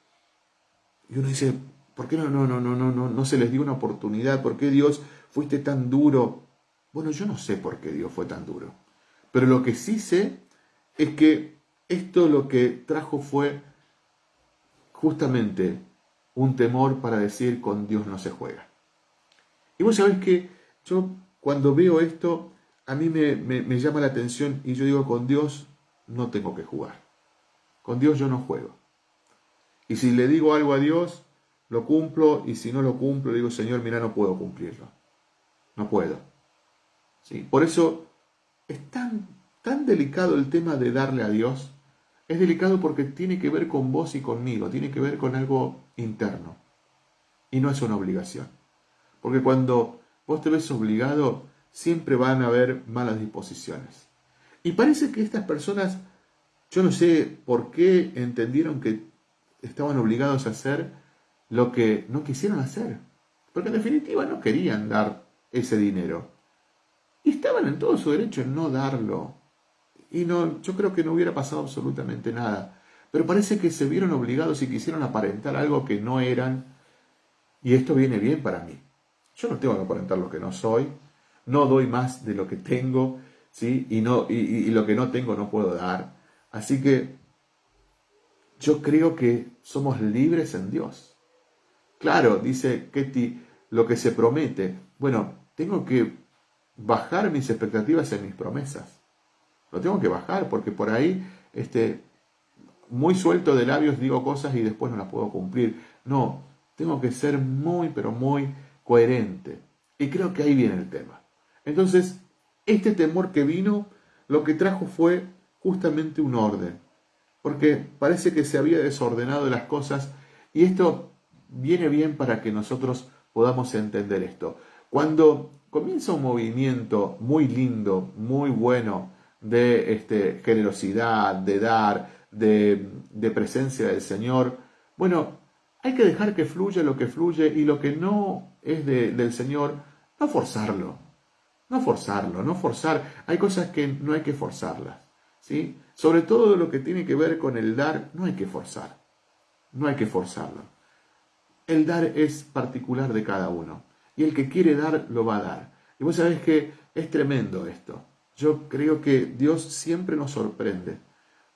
Y uno dice, ¿por qué no, no, no, no, no, no, no se les dio una oportunidad? ¿Por qué Dios fuiste tan duro? Bueno, yo no sé por qué Dios fue tan duro. Pero lo que sí sé es que esto lo que trajo fue justamente un temor para decir con Dios no se juega. Y vos sabés que yo cuando veo esto, a mí me, llama la atención y yo digo, con Dios no tengo que jugar. Con Dios yo no juego. Y si le digo algo a Dios, lo cumplo y si no lo cumplo, digo, Señor, mira, no puedo cumplirlo. No puedo. Por eso es tan, tan delicado el tema de darle a Dios. Es delicado porque tiene que ver con vos y conmigo, tiene que ver con algo interno. Y no es una obligación. Porque cuando vos te ves obligado, siempre van a haber malas disposiciones. Y parece que estas personas, yo no sé por qué entendieron que estaban obligados a hacer lo que no quisieron hacer. Porque en definitiva no querían dar ese dinero. Y estaban en todo su derecho en no darlo. Y no, yo creo que no hubiera pasado absolutamente nada. Pero parece que se vieron obligados y quisieron aparentar algo que no eran. Y esto viene bien para mí. Yo no tengo que aparentar lo que no soy. No doy más de lo que tengo. ¿sí? Y, no, y, lo que no tengo no puedo dar. Así que yo creo que somos libres en Dios. Claro, dice Ketty, lo que se promete. Bueno, tengo que bajar mis expectativas en mis promesas. Lo tengo que bajar porque por ahí, este, muy suelto de labios digo cosas y después no las puedo cumplir. No, tengo que ser muy, pero muy coherente. Y creo que ahí viene el tema. Entonces, este temor que vino, lo que trajo fue justamente un orden. Porque parece que se había desordenado las cosas y esto viene bien para que nosotros podamos entender esto. Cuando comienza un movimiento muy lindo, muy bueno de este, generosidad, de dar, de, presencia del Señor. Bueno, hay que dejar que fluya lo que fluye y lo que no es del Señor, no forzarlo. No forzarlo, no forzar. Hay cosas que no hay que forzarlas. ¿sí? Sobre todo lo que tiene que ver con el dar, no hay que forzar. No hay que forzarlo. El dar es particular de cada uno y el que quiere dar lo va a dar. Y vos sabés que es tremendo esto. Yo creo que Dios siempre nos sorprende.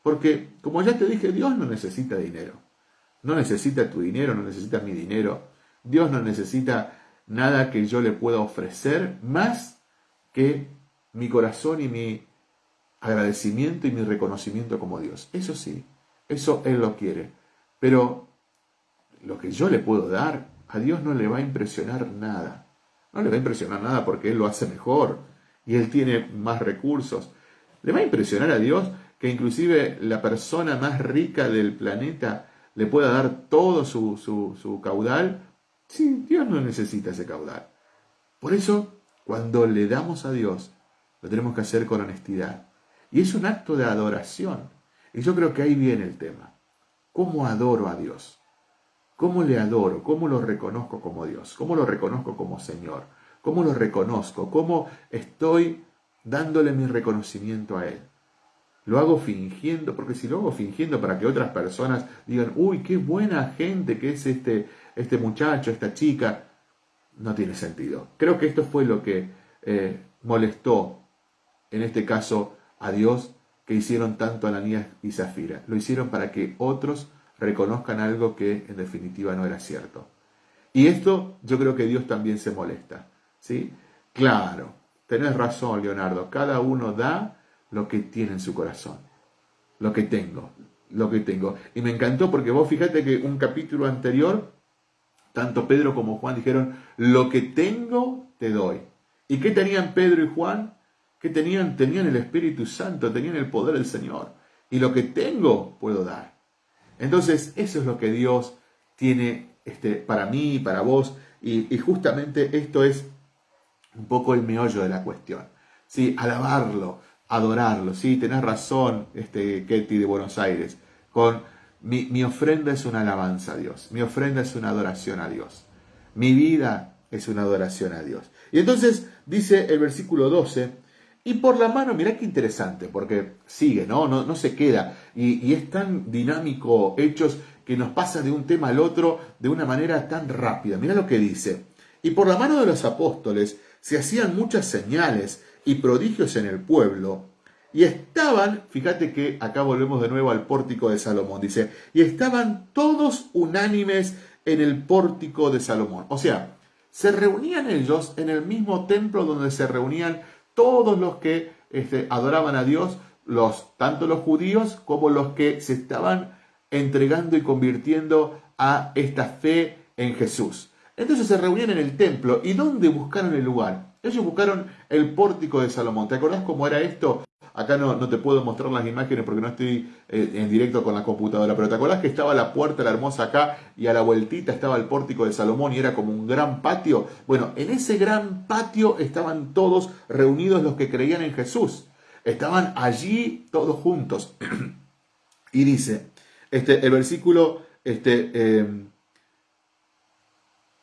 Porque, como ya te dije, Dios no necesita dinero. No necesita tu dinero, no necesita mi dinero. Dios no necesita nada que yo le pueda ofrecer más que mi corazón y mi agradecimiento y mi reconocimiento como Dios. Eso sí, eso Él lo quiere. Pero lo que yo le puedo dar a Dios no le va a impresionar nada. No le va a impresionar nada porque Él lo hace mejor y Él tiene más recursos. Le va a impresionar a Dios que inclusive la persona más rica del planeta le pueda dar todo su, su, caudal. Sí, Dios no necesita ese caudal. Por eso, cuando le damos a Dios, lo tenemos que hacer con honestidad. Y es un acto de adoración. Y yo creo que ahí viene el tema. ¿Cómo adoro a Dios? ¿Cómo le adoro? ¿Cómo lo reconozco como Dios? ¿Cómo lo reconozco como Señor? ¿Cómo lo reconozco? ¿Cómo estoy dándole mi reconocimiento a Él? Lo hago fingiendo, porque si lo hago fingiendo para que otras personas digan, uy, qué buena gente que es este, este muchacho, esta chica, no tiene sentido. Creo que esto fue lo que eh, molestó, en este caso, a Dios, que hicieron tanto Ananías y Zafira. Lo hicieron para que otros reconozcan algo que en definitiva no era cierto. Y esto yo creo que Dios también se molesta. ¿sí? Claro, tenés razón, Leonardo, cada uno da lo que tiene en su corazón, lo que tengo, lo que tengo. Y me encantó porque vos fíjate que un capítulo anterior, tanto Pedro como Juan dijeron, lo que tengo te doy. ¿Y qué tenían Pedro y Juan? Que tenían? Tenían el Espíritu Santo, tenían el poder del Señor. Y lo que tengo puedo dar. Entonces, eso es lo que Dios tiene este, para mí, para vos. Y, justamente esto es un poco el meollo de la cuestión. ¿sí? Alabarlo, adorarlo. ¿sí? Tenés razón, este, Ketty de Buenos Aires, con mi, mi ofrenda es una alabanza a Dios, mi ofrenda es una adoración a Dios, mi vida es una adoración a Dios. Y entonces dice el versículo 12, y por la mano, mirá qué interesante, porque sigue, ¿no? No, no se queda. Y, y, es tan dinámico Hechos que nos pasa de un tema al otro de una manera tan rápida. Mirá lo que dice. Y por la mano de los apóstoles se hacían muchas señales y prodigios en el pueblo. Y estaban, fíjate que acá volvemos de nuevo al pórtico de Salomón, dice, y estaban todos unánimes en el pórtico de Salomón. O sea, se reunían ellos en el mismo templo donde se reunían todos los que este, adoraban a Dios, los, tanto los judíos como los que se estaban entregando y convirtiendo a esta fe en Jesús. Entonces se reunían en el templo. ¿Y dónde buscaron el lugar? Ellos buscaron el pórtico de Salomón. ¿Te acordás cómo era esto? Acá no, no te puedo mostrar las imágenes porque no estoy eh, en directo con la computadora, pero ¿te acordás que estaba la puerta, la hermosa acá, y a la vueltita estaba el pórtico de Salomón y era como un gran patio? Bueno, en ese gran patio estaban todos reunidos los que creían en Jesús. Estaban allí todos juntos. (clears throat) y dice, este, el versículo, este, eh,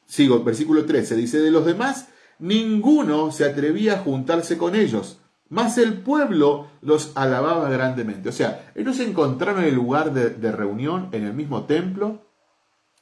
sigo, versículo 13, dice, de los demás, ninguno se atrevía a juntarse con ellos mas el pueblo los alababa grandemente. O sea, ellos se encontraron en el lugar de, reunión, en el mismo templo,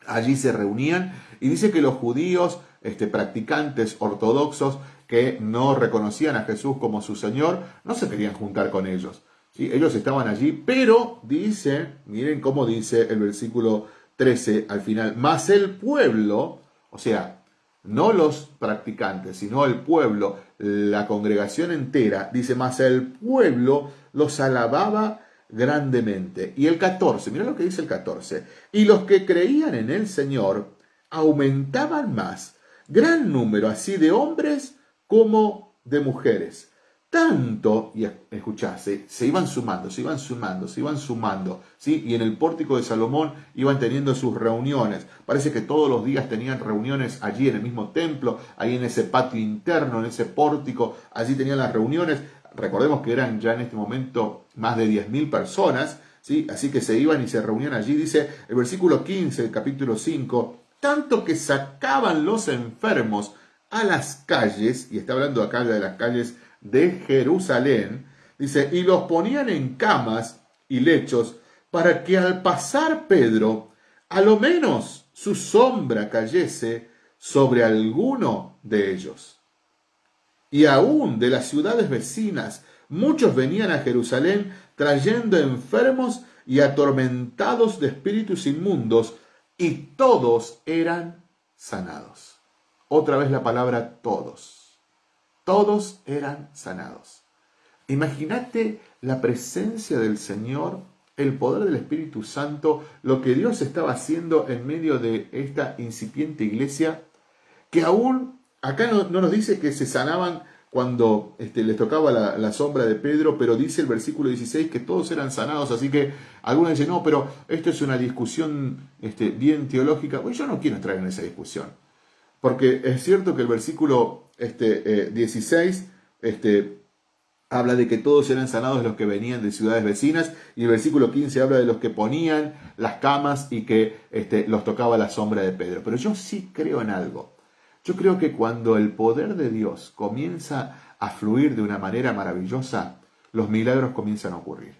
allí se reunían, y dice que los judíos, este, practicantes ortodoxos, que no reconocían a Jesús como su Señor, no se querían juntar con ellos. ¿sí? Ellos estaban allí, pero dice, miren cómo dice el versículo 13 al final, mas el pueblo, o sea, no los practicantes, sino el pueblo, la congregación entera, dice más, el pueblo los alababa grandemente. Y el 14, mira lo que dice el 14, y los que creían en el Señor aumentaban más, gran número así de hombres como de mujeres tanto, y escuchase, se iban sumando, se iban sumando, se iban sumando, ¿sí? Y en el pórtico de Salomón iban teniendo sus reuniones. Parece que todos los días tenían reuniones allí en el mismo templo, ahí en ese patio interno, en ese pórtico, allí tenían las reuniones. Recordemos que eran ya en este momento más de 10.000 personas, ¿sí? Así que se iban y se reunían allí, dice el versículo 15 del capítulo 5, tanto que sacaban los enfermos a las calles, y está hablando acá de las calles de Jerusalén, dice, y los ponían en camas y lechos para que al pasar Pedro, a lo menos su sombra cayese sobre alguno de ellos. Y aún de las ciudades vecinas, muchos venían a Jerusalén trayendo enfermos y atormentados de espíritus inmundos, y todos eran sanados. Otra vez la palabra todos todos eran sanados. Imagínate la presencia del Señor, el poder del Espíritu Santo, lo que Dios estaba haciendo en medio de esta incipiente iglesia, que aún acá no, nos dice que se sanaban cuando este, les tocaba la, sombra de Pedro, pero dice el versículo 16 que todos eran sanados, así que algunos dicen, no, pero esto es una discusión este, bien teológica. Pues yo no quiero entrar en esa discusión, porque es cierto que el versículo este, 16, eh, este, habla de que todos eran sanados los que venían de ciudades vecinas, y el versículo 15 habla de los que ponían las camas y que este, los tocaba la sombra de Pedro. Pero yo sí creo en algo. Yo creo que cuando el poder de Dios comienza a fluir de una manera maravillosa, los milagros comienzan a ocurrir.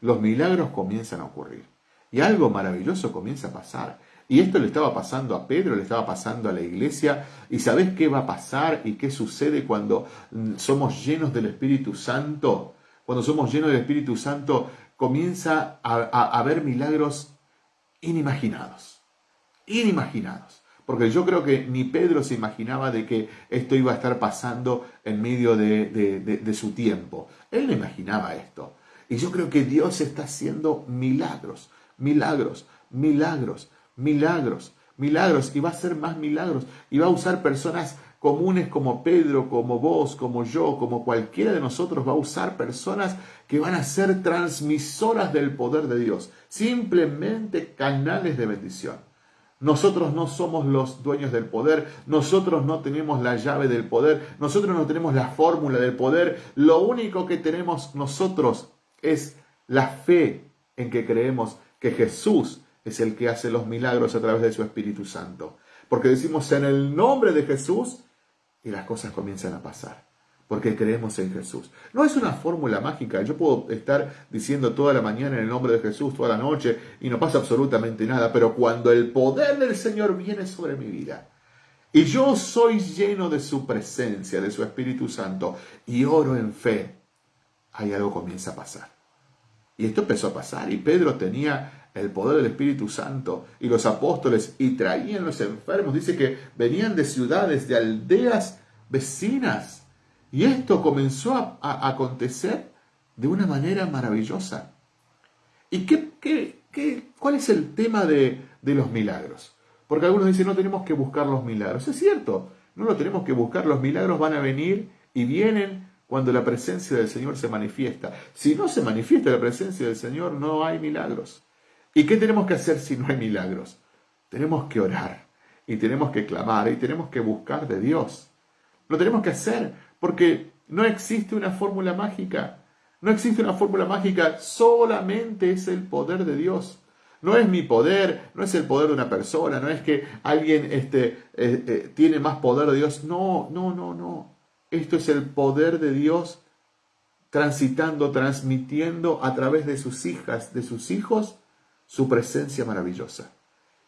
Los milagros comienzan a ocurrir. Y algo maravilloso comienza a pasar. Y esto le estaba pasando a Pedro, le estaba pasando a la iglesia. ¿Y sabes qué va a pasar y qué sucede cuando mm, somos llenos del Espíritu Santo? Cuando somos llenos del Espíritu Santo comienza a, haber milagros inimaginados. Inimaginados. Porque yo creo que ni Pedro se imaginaba de que esto iba a estar pasando en medio de, de su tiempo. Él no imaginaba esto. Y yo creo que Dios está haciendo milagros, milagros, milagros milagros, milagros, y va a hacer más milagros, y va a usar personas comunes como Pedro, como vos, como yo, como cualquiera de nosotros, va a usar personas que van a ser transmisoras del poder de Dios, simplemente canales de bendición. Nosotros no somos los dueños del poder, nosotros no tenemos la llave del poder, nosotros no tenemos la fórmula del poder, lo único que tenemos nosotros es la fe en que creemos que Jesús es el que hace los milagros a través de su Espíritu Santo. Porque decimos en el nombre de Jesús y las cosas comienzan a pasar. Porque creemos en Jesús. No es una fórmula mágica. Yo puedo estar diciendo toda la mañana en el nombre de Jesús, toda la noche, y no pasa absolutamente nada. Pero cuando el poder del Señor viene sobre mi vida, y yo soy lleno de su presencia, de su Espíritu Santo, y oro en fe, ahí algo comienza a pasar. Y esto empezó a pasar, y Pedro tenía el poder del Espíritu Santo y los apóstoles y traían los enfermos. Dice que venían de ciudades, de aldeas vecinas. Y esto comenzó a, acontecer de una manera maravillosa. ¿Y qué, qué, qué, cuál es el tema de, de los milagros? Porque algunos dicen, no tenemos que buscar los milagros. Es cierto, no lo tenemos que buscar. Los milagros van a venir y vienen cuando la presencia del Señor se manifiesta. Si no se manifiesta la presencia del Señor, no hay milagros. ¿Y qué tenemos que hacer si no hay milagros? Tenemos que orar y tenemos que clamar y tenemos que buscar de Dios. Lo tenemos que hacer porque no existe una fórmula mágica. No existe una fórmula mágica, solamente es el poder de Dios. No es mi poder, no es el poder de una persona, no es que alguien este, eh, eh, tiene más poder de Dios. No, no, no, no. Esto es el poder de Dios transitando, transmitiendo a través de sus hijas, de sus hijos, su presencia maravillosa.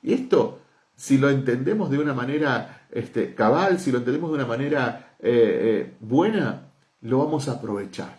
Y esto, si lo entendemos de una manera este, cabal, si lo entendemos de una manera eh, eh, buena, lo vamos a aprovechar.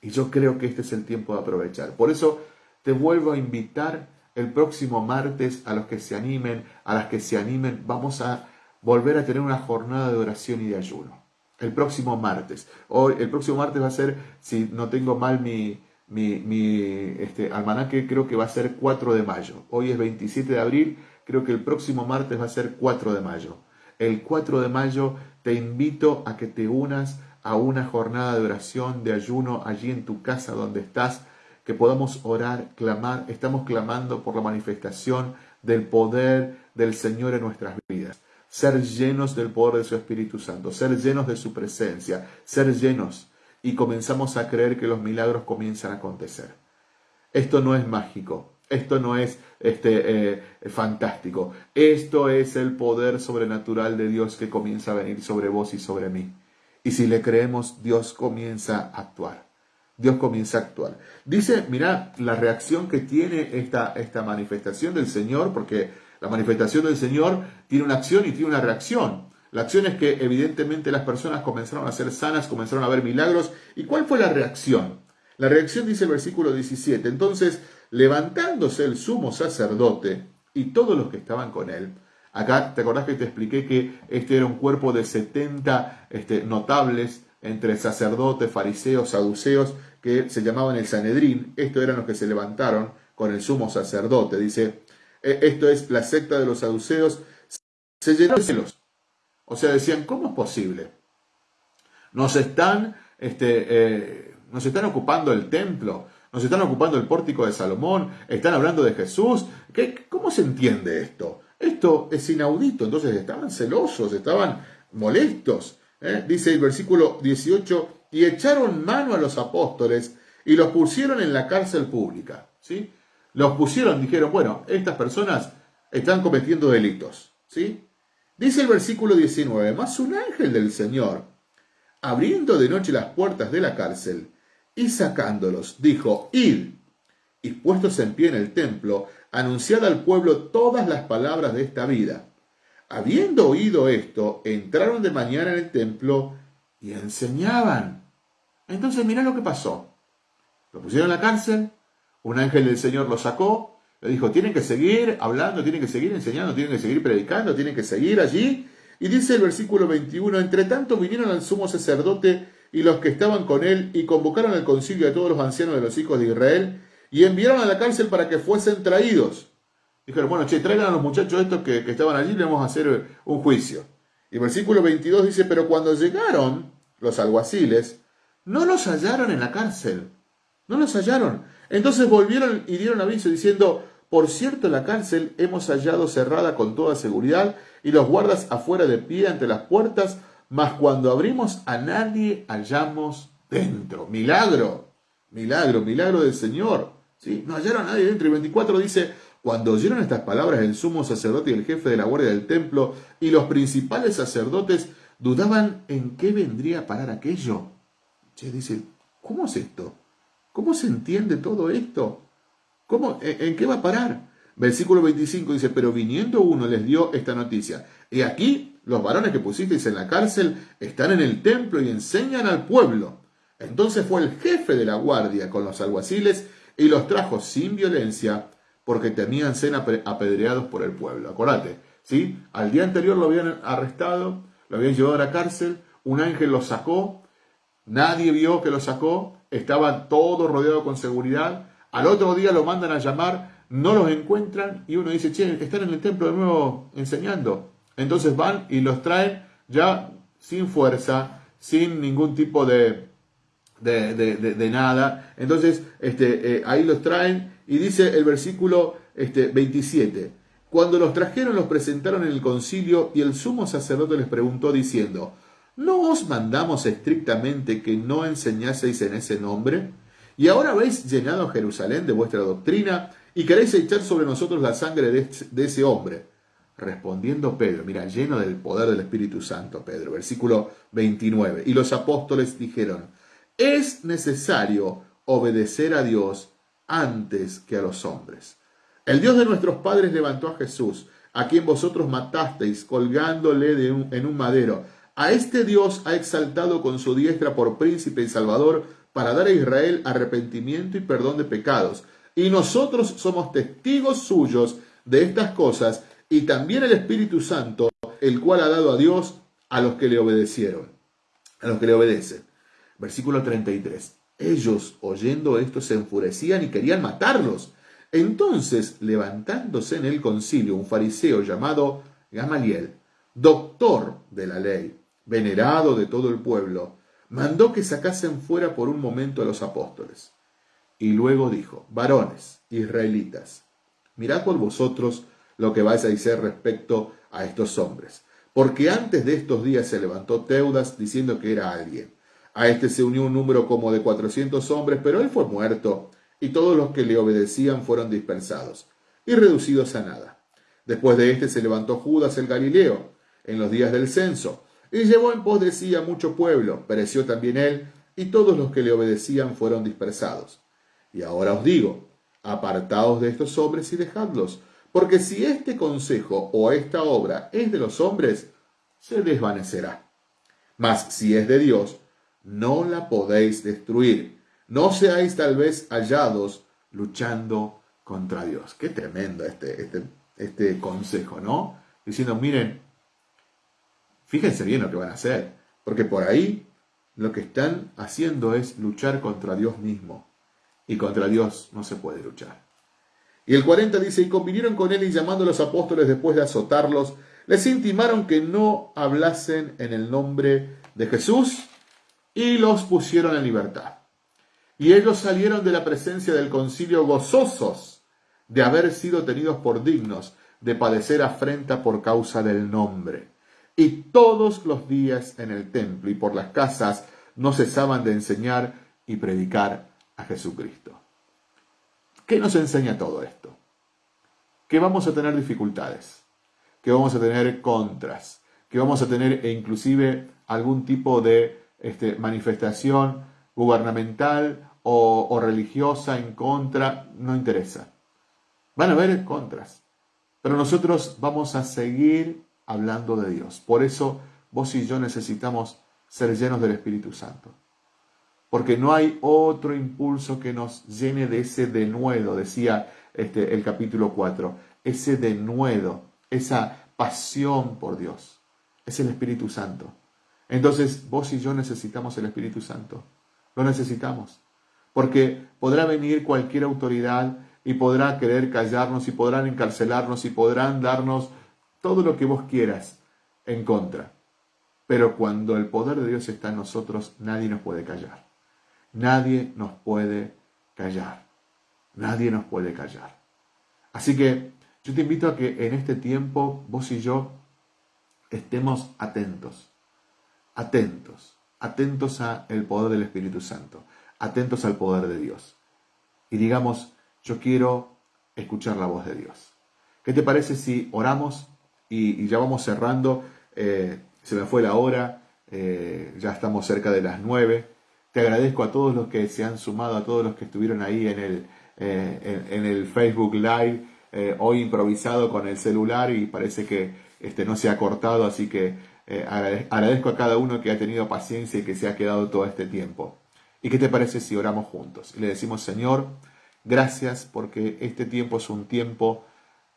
Y yo creo que este es el tiempo de aprovechar. Por eso te vuelvo a invitar el próximo martes a los que se animen, a las que se animen, vamos a volver a tener una jornada de oración y de ayuno. El próximo martes. Hoy, el próximo martes va a ser, si no tengo mal mi, mi, este, almanaque creo que va a ser 4 de mayo. Hoy es 27 de abril, creo que el próximo martes va a ser 4 de mayo. El 4 de mayo te invito a que te unas a una jornada de oración, de ayuno allí en tu casa donde estás, que podamos orar, clamar. Estamos clamando por la manifestación del poder del Señor en nuestras vidas. Ser llenos del poder de su Espíritu Santo, ser llenos de su presencia, ser llenos y comenzamos a creer que los milagros comienzan a acontecer. Esto no es mágico, esto no es este, eh, fantástico, esto es el poder sobrenatural de Dios que comienza a venir sobre vos y sobre mí. Y si le creemos, Dios comienza a actuar. Dios comienza a actuar. Dice, mira, la reacción que tiene esta, esta manifestación del Señor, porque la manifestación del Señor tiene una acción y tiene una reacción. La acción es que evidentemente las personas comenzaron a ser sanas, comenzaron a ver milagros. ¿Y cuál fue la reacción? La reacción dice el versículo 17. Entonces, levantándose el sumo sacerdote y todos los que estaban con él, acá te acordás que te expliqué que este era un cuerpo de 70 este, notables entre sacerdotes, fariseos, saduceos, que se llamaban el Sanedrín. Estos eran los que se levantaron con el sumo sacerdote. Dice, e, esto es la secta de los saduceos. Se llenó de celos o sea, decían, ¿cómo es posible? Nos están, este, eh, nos están ocupando el templo, nos están ocupando el pórtico de Salomón, están hablando de Jesús. ¿Qué, ¿Cómo se entiende esto? Esto es inaudito. Entonces estaban celosos, estaban molestos. ¿eh? Dice el versículo 18, y echaron mano a los apóstoles y los pusieron en la cárcel pública. ¿sí? Los pusieron, dijeron, bueno, estas personas están cometiendo delitos. ¿sí? Dice el versículo 19, más un ángel del Señor, abriendo de noche las puertas de la cárcel y sacándolos, dijo, id, y puestos en pie en el templo, anunciad al pueblo todas las palabras de esta vida. Habiendo oído esto, entraron de mañana en el templo y enseñaban. Entonces mirá lo que pasó. Lo pusieron en la cárcel, un ángel del Señor lo sacó, le dijo, tienen que seguir hablando, tienen que seguir enseñando, tienen que seguir predicando, tienen que seguir allí. Y dice el versículo 21, entre tanto vinieron al sumo sacerdote y los que estaban con él y convocaron al concilio de todos los ancianos de los hijos de Israel y enviaron a la cárcel para que fuesen traídos. Dijeron, bueno, che, traigan a los muchachos estos que, que estaban allí, le vamos a hacer un juicio. Y el versículo 22 dice, pero cuando llegaron los alguaciles, no los hallaron en la cárcel. No los hallaron. Entonces volvieron y dieron aviso diciendo, por cierto, la cárcel hemos hallado cerrada con toda seguridad y los guardas afuera de pie ante las puertas, mas cuando abrimos a nadie hallamos dentro. Milagro, milagro, milagro del Señor. ¿sí? No hallaron a nadie dentro. Y 24 dice, cuando oyeron estas palabras el sumo sacerdote y el jefe de la guardia del templo y los principales sacerdotes dudaban en qué vendría a parar aquello. Che, dice, ¿cómo es esto? ¿Cómo se entiende todo esto? ¿Cómo, en, qué va a parar? Versículo 25 dice, pero viniendo uno les dio esta noticia. Y aquí los varones que pusisteis en la cárcel están en el templo y enseñan al pueblo. Entonces fue el jefe de la guardia con los alguaciles y los trajo sin violencia porque temían ser apedreados por el pueblo. Acordate, ¿sí? Al día anterior lo habían arrestado, lo habían llevado a la cárcel, un ángel lo sacó, nadie vio que lo sacó, estaba todo rodeado con seguridad, al otro día lo mandan a llamar, no los encuentran y uno dice, che, están en el templo de nuevo enseñando. Entonces van y los traen ya sin fuerza, sin ningún tipo de, de, nada. Entonces este, eh, ahí los traen y dice el versículo este, 27. Cuando los trajeron los presentaron en el concilio y el sumo sacerdote les preguntó diciendo, ¿no os mandamos estrictamente que no enseñaseis en ese nombre? Y ahora habéis llenado Jerusalén de vuestra doctrina y queréis echar sobre nosotros la sangre de, ese hombre. Respondiendo Pedro, mira, lleno del poder del Espíritu Santo, Pedro, versículo 29. Y los apóstoles dijeron, es necesario obedecer a Dios antes que a los hombres. El Dios de nuestros padres levantó a Jesús, a quien vosotros matasteis colgándole de en un madero. A este Dios ha exaltado con su diestra por príncipe y salvador para dar a Israel arrepentimiento y perdón de pecados. Y nosotros somos testigos suyos de estas cosas y también el Espíritu Santo, el cual ha dado a Dios a los que le obedecieron, a los que le obedecen. Versículo 33. Ellos, oyendo esto, se enfurecían y querían matarlos. Entonces, levantándose en el concilio un fariseo llamado Gamaliel, doctor de la ley, venerado de todo el pueblo, mandó que sacasen fuera por un momento a los apóstoles. Y luego dijo, varones, israelitas, mirad por vosotros lo que vais a decir respecto a estos hombres. Porque antes de estos días se levantó Teudas diciendo que era alguien. A este se unió un número como de cuatrocientos hombres, pero él fue muerto, y todos los que le obedecían fueron dispersados y reducidos a nada. Después de este se levantó Judas el Galileo, en los días del censo, y llevó en pos de sí a mucho pueblo, pereció también él, y todos los que le obedecían fueron dispersados. Y ahora os digo, apartaos de estos hombres y dejadlos, porque si este consejo o esta obra es de los hombres, se desvanecerá. Mas si es de Dios, no la podéis destruir. No seáis tal vez hallados luchando contra Dios. Qué tremendo este, este, este consejo, ¿no? Diciendo, miren, Fíjense bien lo que van a hacer, porque por ahí lo que están haciendo es luchar contra Dios mismo. Y contra Dios no se puede luchar. Y el 40 dice, y convinieron con él y llamando a los apóstoles después de azotarlos, les intimaron que no hablasen en el nombre de Jesús y los pusieron en libertad. Y ellos salieron de la presencia del concilio gozosos de haber sido tenidos por dignos de padecer afrenta por causa del nombre y todos los días en el templo y por las casas no cesaban de enseñar y predicar a Jesucristo. ¿Qué nos enseña todo esto? Que vamos a tener dificultades, que vamos a tener contras, que vamos a tener e inclusive algún tipo de este, manifestación gubernamental o, o religiosa en contra, no interesa. Van a haber contras, pero nosotros vamos a seguir hablando de Dios. Por eso vos y yo necesitamos ser llenos del Espíritu Santo. Porque no hay otro impulso que nos llene de ese denuedo, decía este, el capítulo 4, ese denuedo, esa pasión por Dios. Es el Espíritu Santo. Entonces vos y yo necesitamos el Espíritu Santo. Lo necesitamos. Porque podrá venir cualquier autoridad y podrá querer callarnos y podrán encarcelarnos y podrán darnos todo lo que vos quieras en contra. Pero cuando el poder de Dios está en nosotros, nadie nos puede callar. Nadie nos puede callar. Nadie nos puede callar. Así que yo te invito a que en este tiempo vos y yo estemos atentos, atentos, atentos al poder del Espíritu Santo, atentos al poder de Dios. Y digamos, yo quiero escuchar la voz de Dios. ¿Qué te parece si oramos y, ya vamos cerrando? Eh, se me fue la hora, eh, ya estamos cerca de las nueve. Te agradezco a todos los que se han sumado, a todos los que estuvieron ahí en el, eh, en, el Facebook Live, hoy improvisado con el celular y parece que este, no se ha cortado, así que agradezco a cada uno que ha tenido paciencia y que se ha quedado todo este tiempo. ¿Y qué te parece si oramos juntos? Y le decimos, Señor, gracias porque este tiempo es un tiempo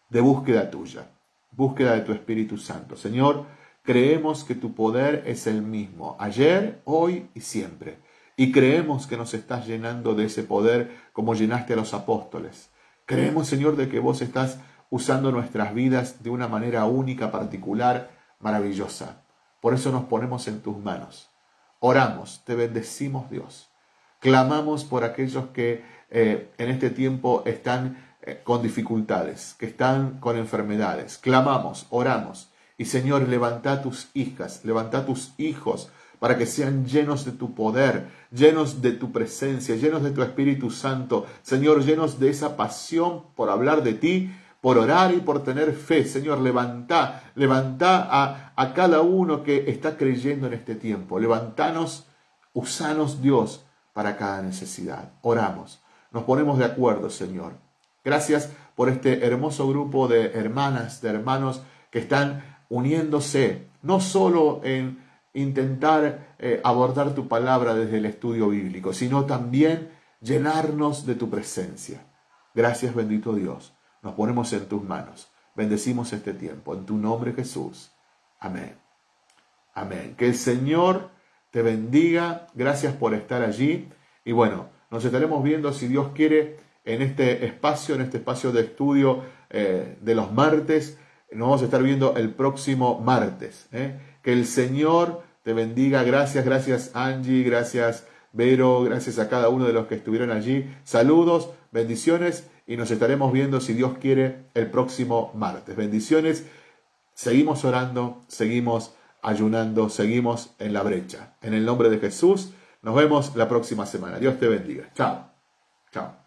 de búsqueda tuya, búsqueda de tu Espíritu Santo. Señor, creemos que tu poder es el mismo, ayer, hoy y siempre. Y creemos que nos estás llenando de ese poder como llenaste a los apóstoles. Creemos, Señor, de que vos estás usando nuestras vidas de una manera única, particular, maravillosa. Por eso nos ponemos en tus manos. Oramos, te bendecimos, Dios. Clamamos por aquellos que eh, en este tiempo están con dificultades, que están con enfermedades. Clamamos, oramos. Y Señor, levanta tus hijas, levanta tus hijos para que sean llenos de tu poder, llenos de tu presencia, llenos de tu Espíritu Santo. Señor, llenos de esa pasión por hablar de ti, por orar y por tener fe. Señor, levanta, levanta a, a cada uno que está creyendo en este tiempo. Levantanos, usanos Dios para cada necesidad. Oramos, nos ponemos de acuerdo, Señor Gracias por este hermoso grupo de hermanas, de hermanos que están uniéndose, no solo en intentar eh, abordar tu palabra desde el estudio bíblico, sino también llenarnos de tu presencia. Gracias bendito Dios. Nos ponemos en tus manos. Bendecimos este tiempo. En tu nombre Jesús. Amén. Amén. Que el Señor te bendiga. Gracias por estar allí. Y bueno, nos estaremos viendo si Dios quiere en este espacio, en este espacio de estudio eh, de los martes. Nos vamos a estar viendo el próximo martes. ¿eh? Que el Señor te bendiga. Gracias, gracias Angie, gracias Vero, gracias a cada uno de los que estuvieron allí. Saludos, bendiciones y nos estaremos viendo si Dios quiere el próximo martes. Bendiciones. Seguimos orando, seguimos ayunando, seguimos en la brecha. En el nombre de Jesús, nos vemos la próxima semana. Dios te bendiga. Chao. Chao.